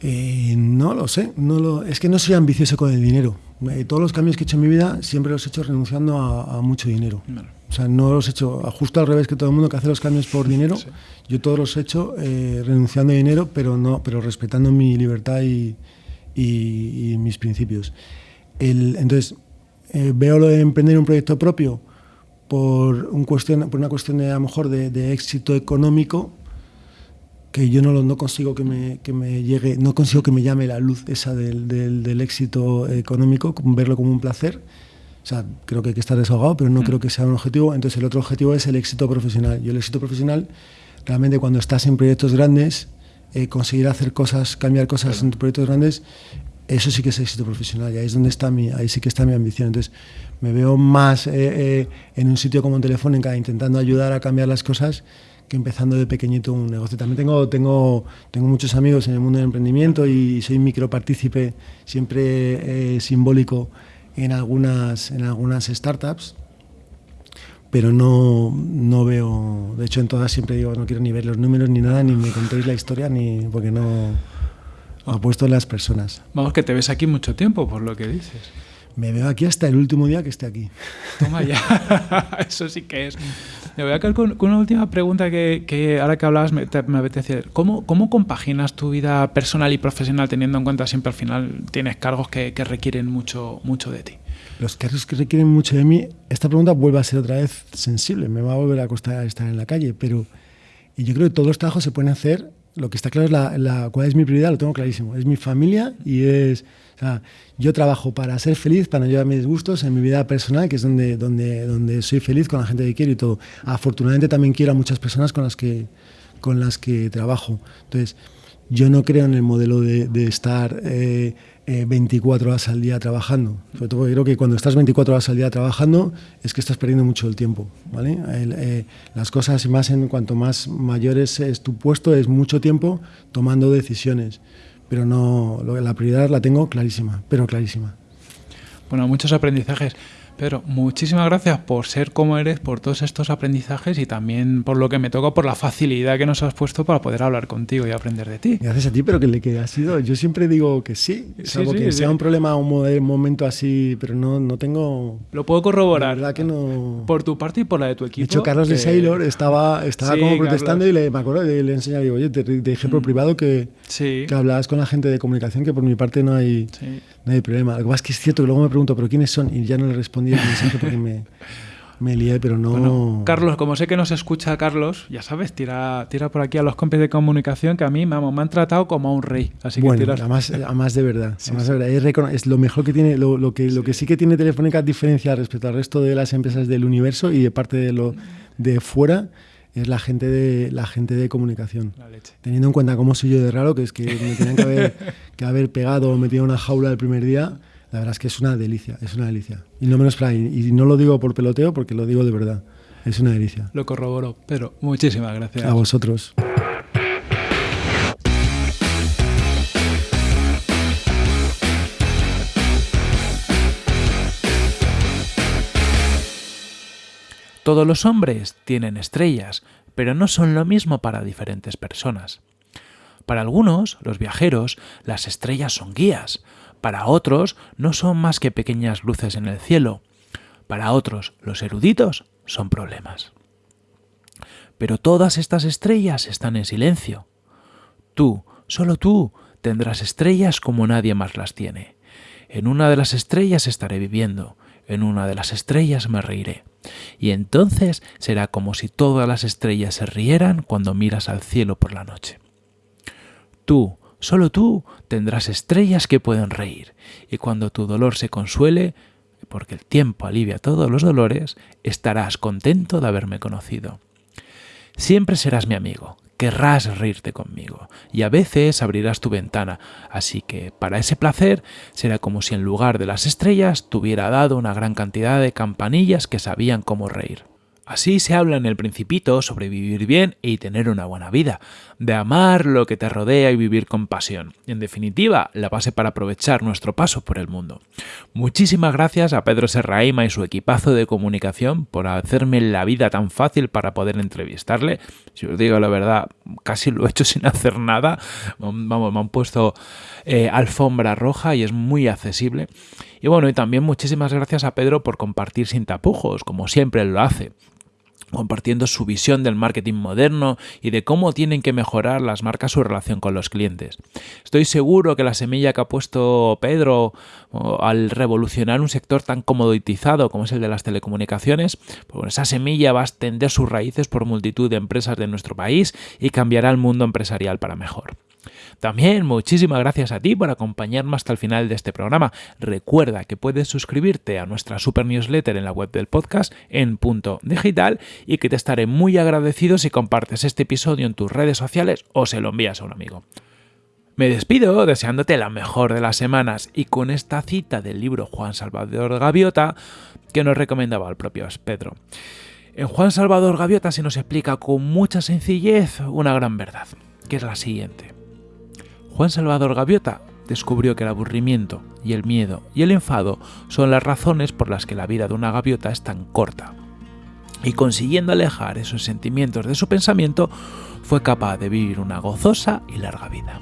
Eh, no lo sé, no lo, es que no soy ambicioso con el dinero. Eh, todos los cambios que he hecho en mi vida siempre los he hecho renunciando a, a mucho dinero. Bueno, O sea, no los he hecho justo al revés que todo el mundo que hace los cambios por dinero. Sí. Yo todos los he hecho eh, renunciando a dinero, pero no, pero respetando mi libertad y, y- y mis principios. El- entonces, eh, veo lo de emprender un proyecto propio por, un cuestión, por una cuestión de, a lo mejor de, de éxito económico que yo no, lo- no consigo que me, que me llegue, no consigo que me llame la luz esa del, del- del éxito económico, verlo como un placer. O sea, creo que hay que estar desahogado, pero no Mm. creo que sea un objetivo. Entonces el otro objetivo es el éxito profesional. Y el éxito profesional, realmente cuando estás en proyectos grandes, eh, conseguir hacer cosas, cambiar cosas en proyectos grandes, eso sí que es éxito profesional. Y ahí es donde está mi, ahí sí que está mi ambición. Entonces me veo más eh, eh, en un sitio como Telefónica intentando ayudar a cambiar las cosas que empezando de pequeñito un negocio. También tengo, tengo, tengo muchos amigos en el mundo del emprendimiento y soy micropartícipe siempre eh, simbólico en algunas, en algunas startups, pero no, no veo, de hecho en todas siempre digo, no quiero ni ver los números ni nada, ni me contéis la historia, ni porque no apuesto en las personas. vamos, que te ves aquí mucho tiempo, por lo que dices. Me veo aquí hasta el último día que esté aquí. Toma ya, <laughs> eso sí que es. Me voy a quedar con, con una última pregunta que, que ahora que hablabas me, te- me apetece. ¿Cómo, ¿Cómo compaginas tu vida personal y profesional teniendo en cuenta siempre al final tienes cargos que, que requieren mucho, mucho de ti? Los cargos que requieren mucho de mí, esta pregunta vuelve a ser otra vez sensible, me va a volver a costar estar en la calle, pero y yo creo que todos los trabajos se pueden hacer lo que está claro es la, cuál es mi prioridad, lo tengo clarísimo. Es mi familia y es... O sea, yo trabajo para ser feliz, para no llevar mis gustos en mi vida personal, que es donde, donde, donde soy feliz con la gente que quiero y todo. Afortunadamente también quiero a muchas personas con las que, con las que trabajo. Entonces, yo no creo en el modelo de, de estar eh, 24 eh, horas al día trabajando. Sobre todo creo que cuando estás 24 horas al día trabajando es que estás perdiendo mucho el tiempo. ¿vale? Eh, las cosas, más en cuanto más mayores es tu puesto, es mucho tiempo tomando decisiones. Pero no, la prioridad la tengo clarísima, pero clarísima. Bueno, muchos aprendizajes. Pero muchísimas gracias por ser como eres, por todos estos aprendizajes y también por lo que me toca, por la facilidad que nos has puesto para poder hablar contigo y aprender de ti. Gracias a ti, pero que le que ha sido, yo siempre digo que sí, salvo que sea un problema, un momento así, pero no, no tengo... Lo puedo corroborar. La verdad que no... Por tu parte y por la de tu equipo. De hecho, Carlos de Sailor estaba, estaba como protestando y le, me acuerdo, le, le enseñaba, digo, oye, te, dije por mm. privado que, que hablabas con la gente de comunicación, que por mi parte no hay, no hay problema. Lo que pasa es que es cierto que luego me pregunto, ¿pero quiénes son? Y ya no le respondí porque me, me lié, pero no... Carlos, como sé que nos escucha Carlos, ya sabes, tira, tira por aquí a los compis de comunicación que a mí vamos, me han tratado como a un rey. Así bueno, que tiras... además, además de verdad. Es, lo mejor que tiene, lo, lo que, sí. lo que sí que tiene Telefónica diferencia respecto al resto de las empresas del universo y de parte de lo de fuera es la gente de la gente de comunicación. Teniendo en cuenta cómo soy yo de raro, que es que me tenían que haber, <laughs> que haber pegado o metido en una jaula el primer día, la verdad es que es una delicia, es una delicia. Y no menos y no lo digo por peloteo porque lo digo de verdad. Es una delicia. Lo corroboro, pero muchísimas gracias. A vosotros. Todos los hombres tienen estrellas, pero no son lo mismo para diferentes personas. Para algunos, los viajeros, las estrellas son guías, para otros no son más que pequeñas luces en el cielo. Para otros, los eruditos, son problemas. Pero todas estas estrellas están en silencio. Tú, solo tú, tendrás estrellas como nadie más las tiene. En una de las estrellas estaré viviendo, en una de las estrellas me reiré. Y entonces será como si todas las estrellas se rieran cuando miras al cielo por la noche. Tú, Solo tú tendrás estrellas que pueden reír, y cuando tu dolor se consuele, porque el tiempo alivia todos los dolores, estarás contento de haberme conocido. Siempre serás mi amigo, querrás reírte conmigo, y a veces abrirás tu ventana, así que para ese placer será como si en lugar de las estrellas tuviera dado una gran cantidad de campanillas que sabían cómo reír. Así se habla en el Principito sobre vivir bien y tener una buena vida, de amar lo que te rodea y vivir con pasión. En definitiva, la base para aprovechar nuestro paso por el mundo. Muchísimas gracias a Pedro Serraima y su equipazo de comunicación por hacerme la vida tan fácil para poder entrevistarle. Si os digo la verdad, casi lo he hecho <laughs> sin hacer nada. Vamos, me han puesto eh, alfombra roja y es muy accesible. Y bueno, y también muchísimas gracias a Pedro por compartir sin tapujos, como siempre lo hace compartiendo su visión del marketing moderno y de cómo tienen que mejorar las marcas su relación con los clientes. Estoy seguro que la semilla que ha puesto Pedro al revolucionar un sector tan comoditizado como es el de las telecomunicaciones, pues esa semilla va a extender sus raíces por multitud de empresas de nuestro país y cambiará el mundo empresarial para mejor. También muchísimas gracias a ti por acompañarme hasta el final de este programa. Recuerda que puedes suscribirte a nuestra super newsletter en la web del podcast en punto digital y que te estaré muy agradecido si compartes este episodio en tus redes sociales o se lo envías a un amigo. Me despido deseándote la mejor de las semanas y con esta cita del libro Juan Salvador Gaviota que nos recomendaba el propio Pedro. En Juan Salvador Gaviota se nos explica con mucha sencillez una gran verdad, que es la siguiente. Juan Salvador Gaviota descubrió que el aburrimiento y el miedo y el enfado son las razones por las que la vida de una gaviota es tan corta. Y consiguiendo alejar esos sentimientos de su pensamiento, fue capaz de vivir una gozosa y larga vida.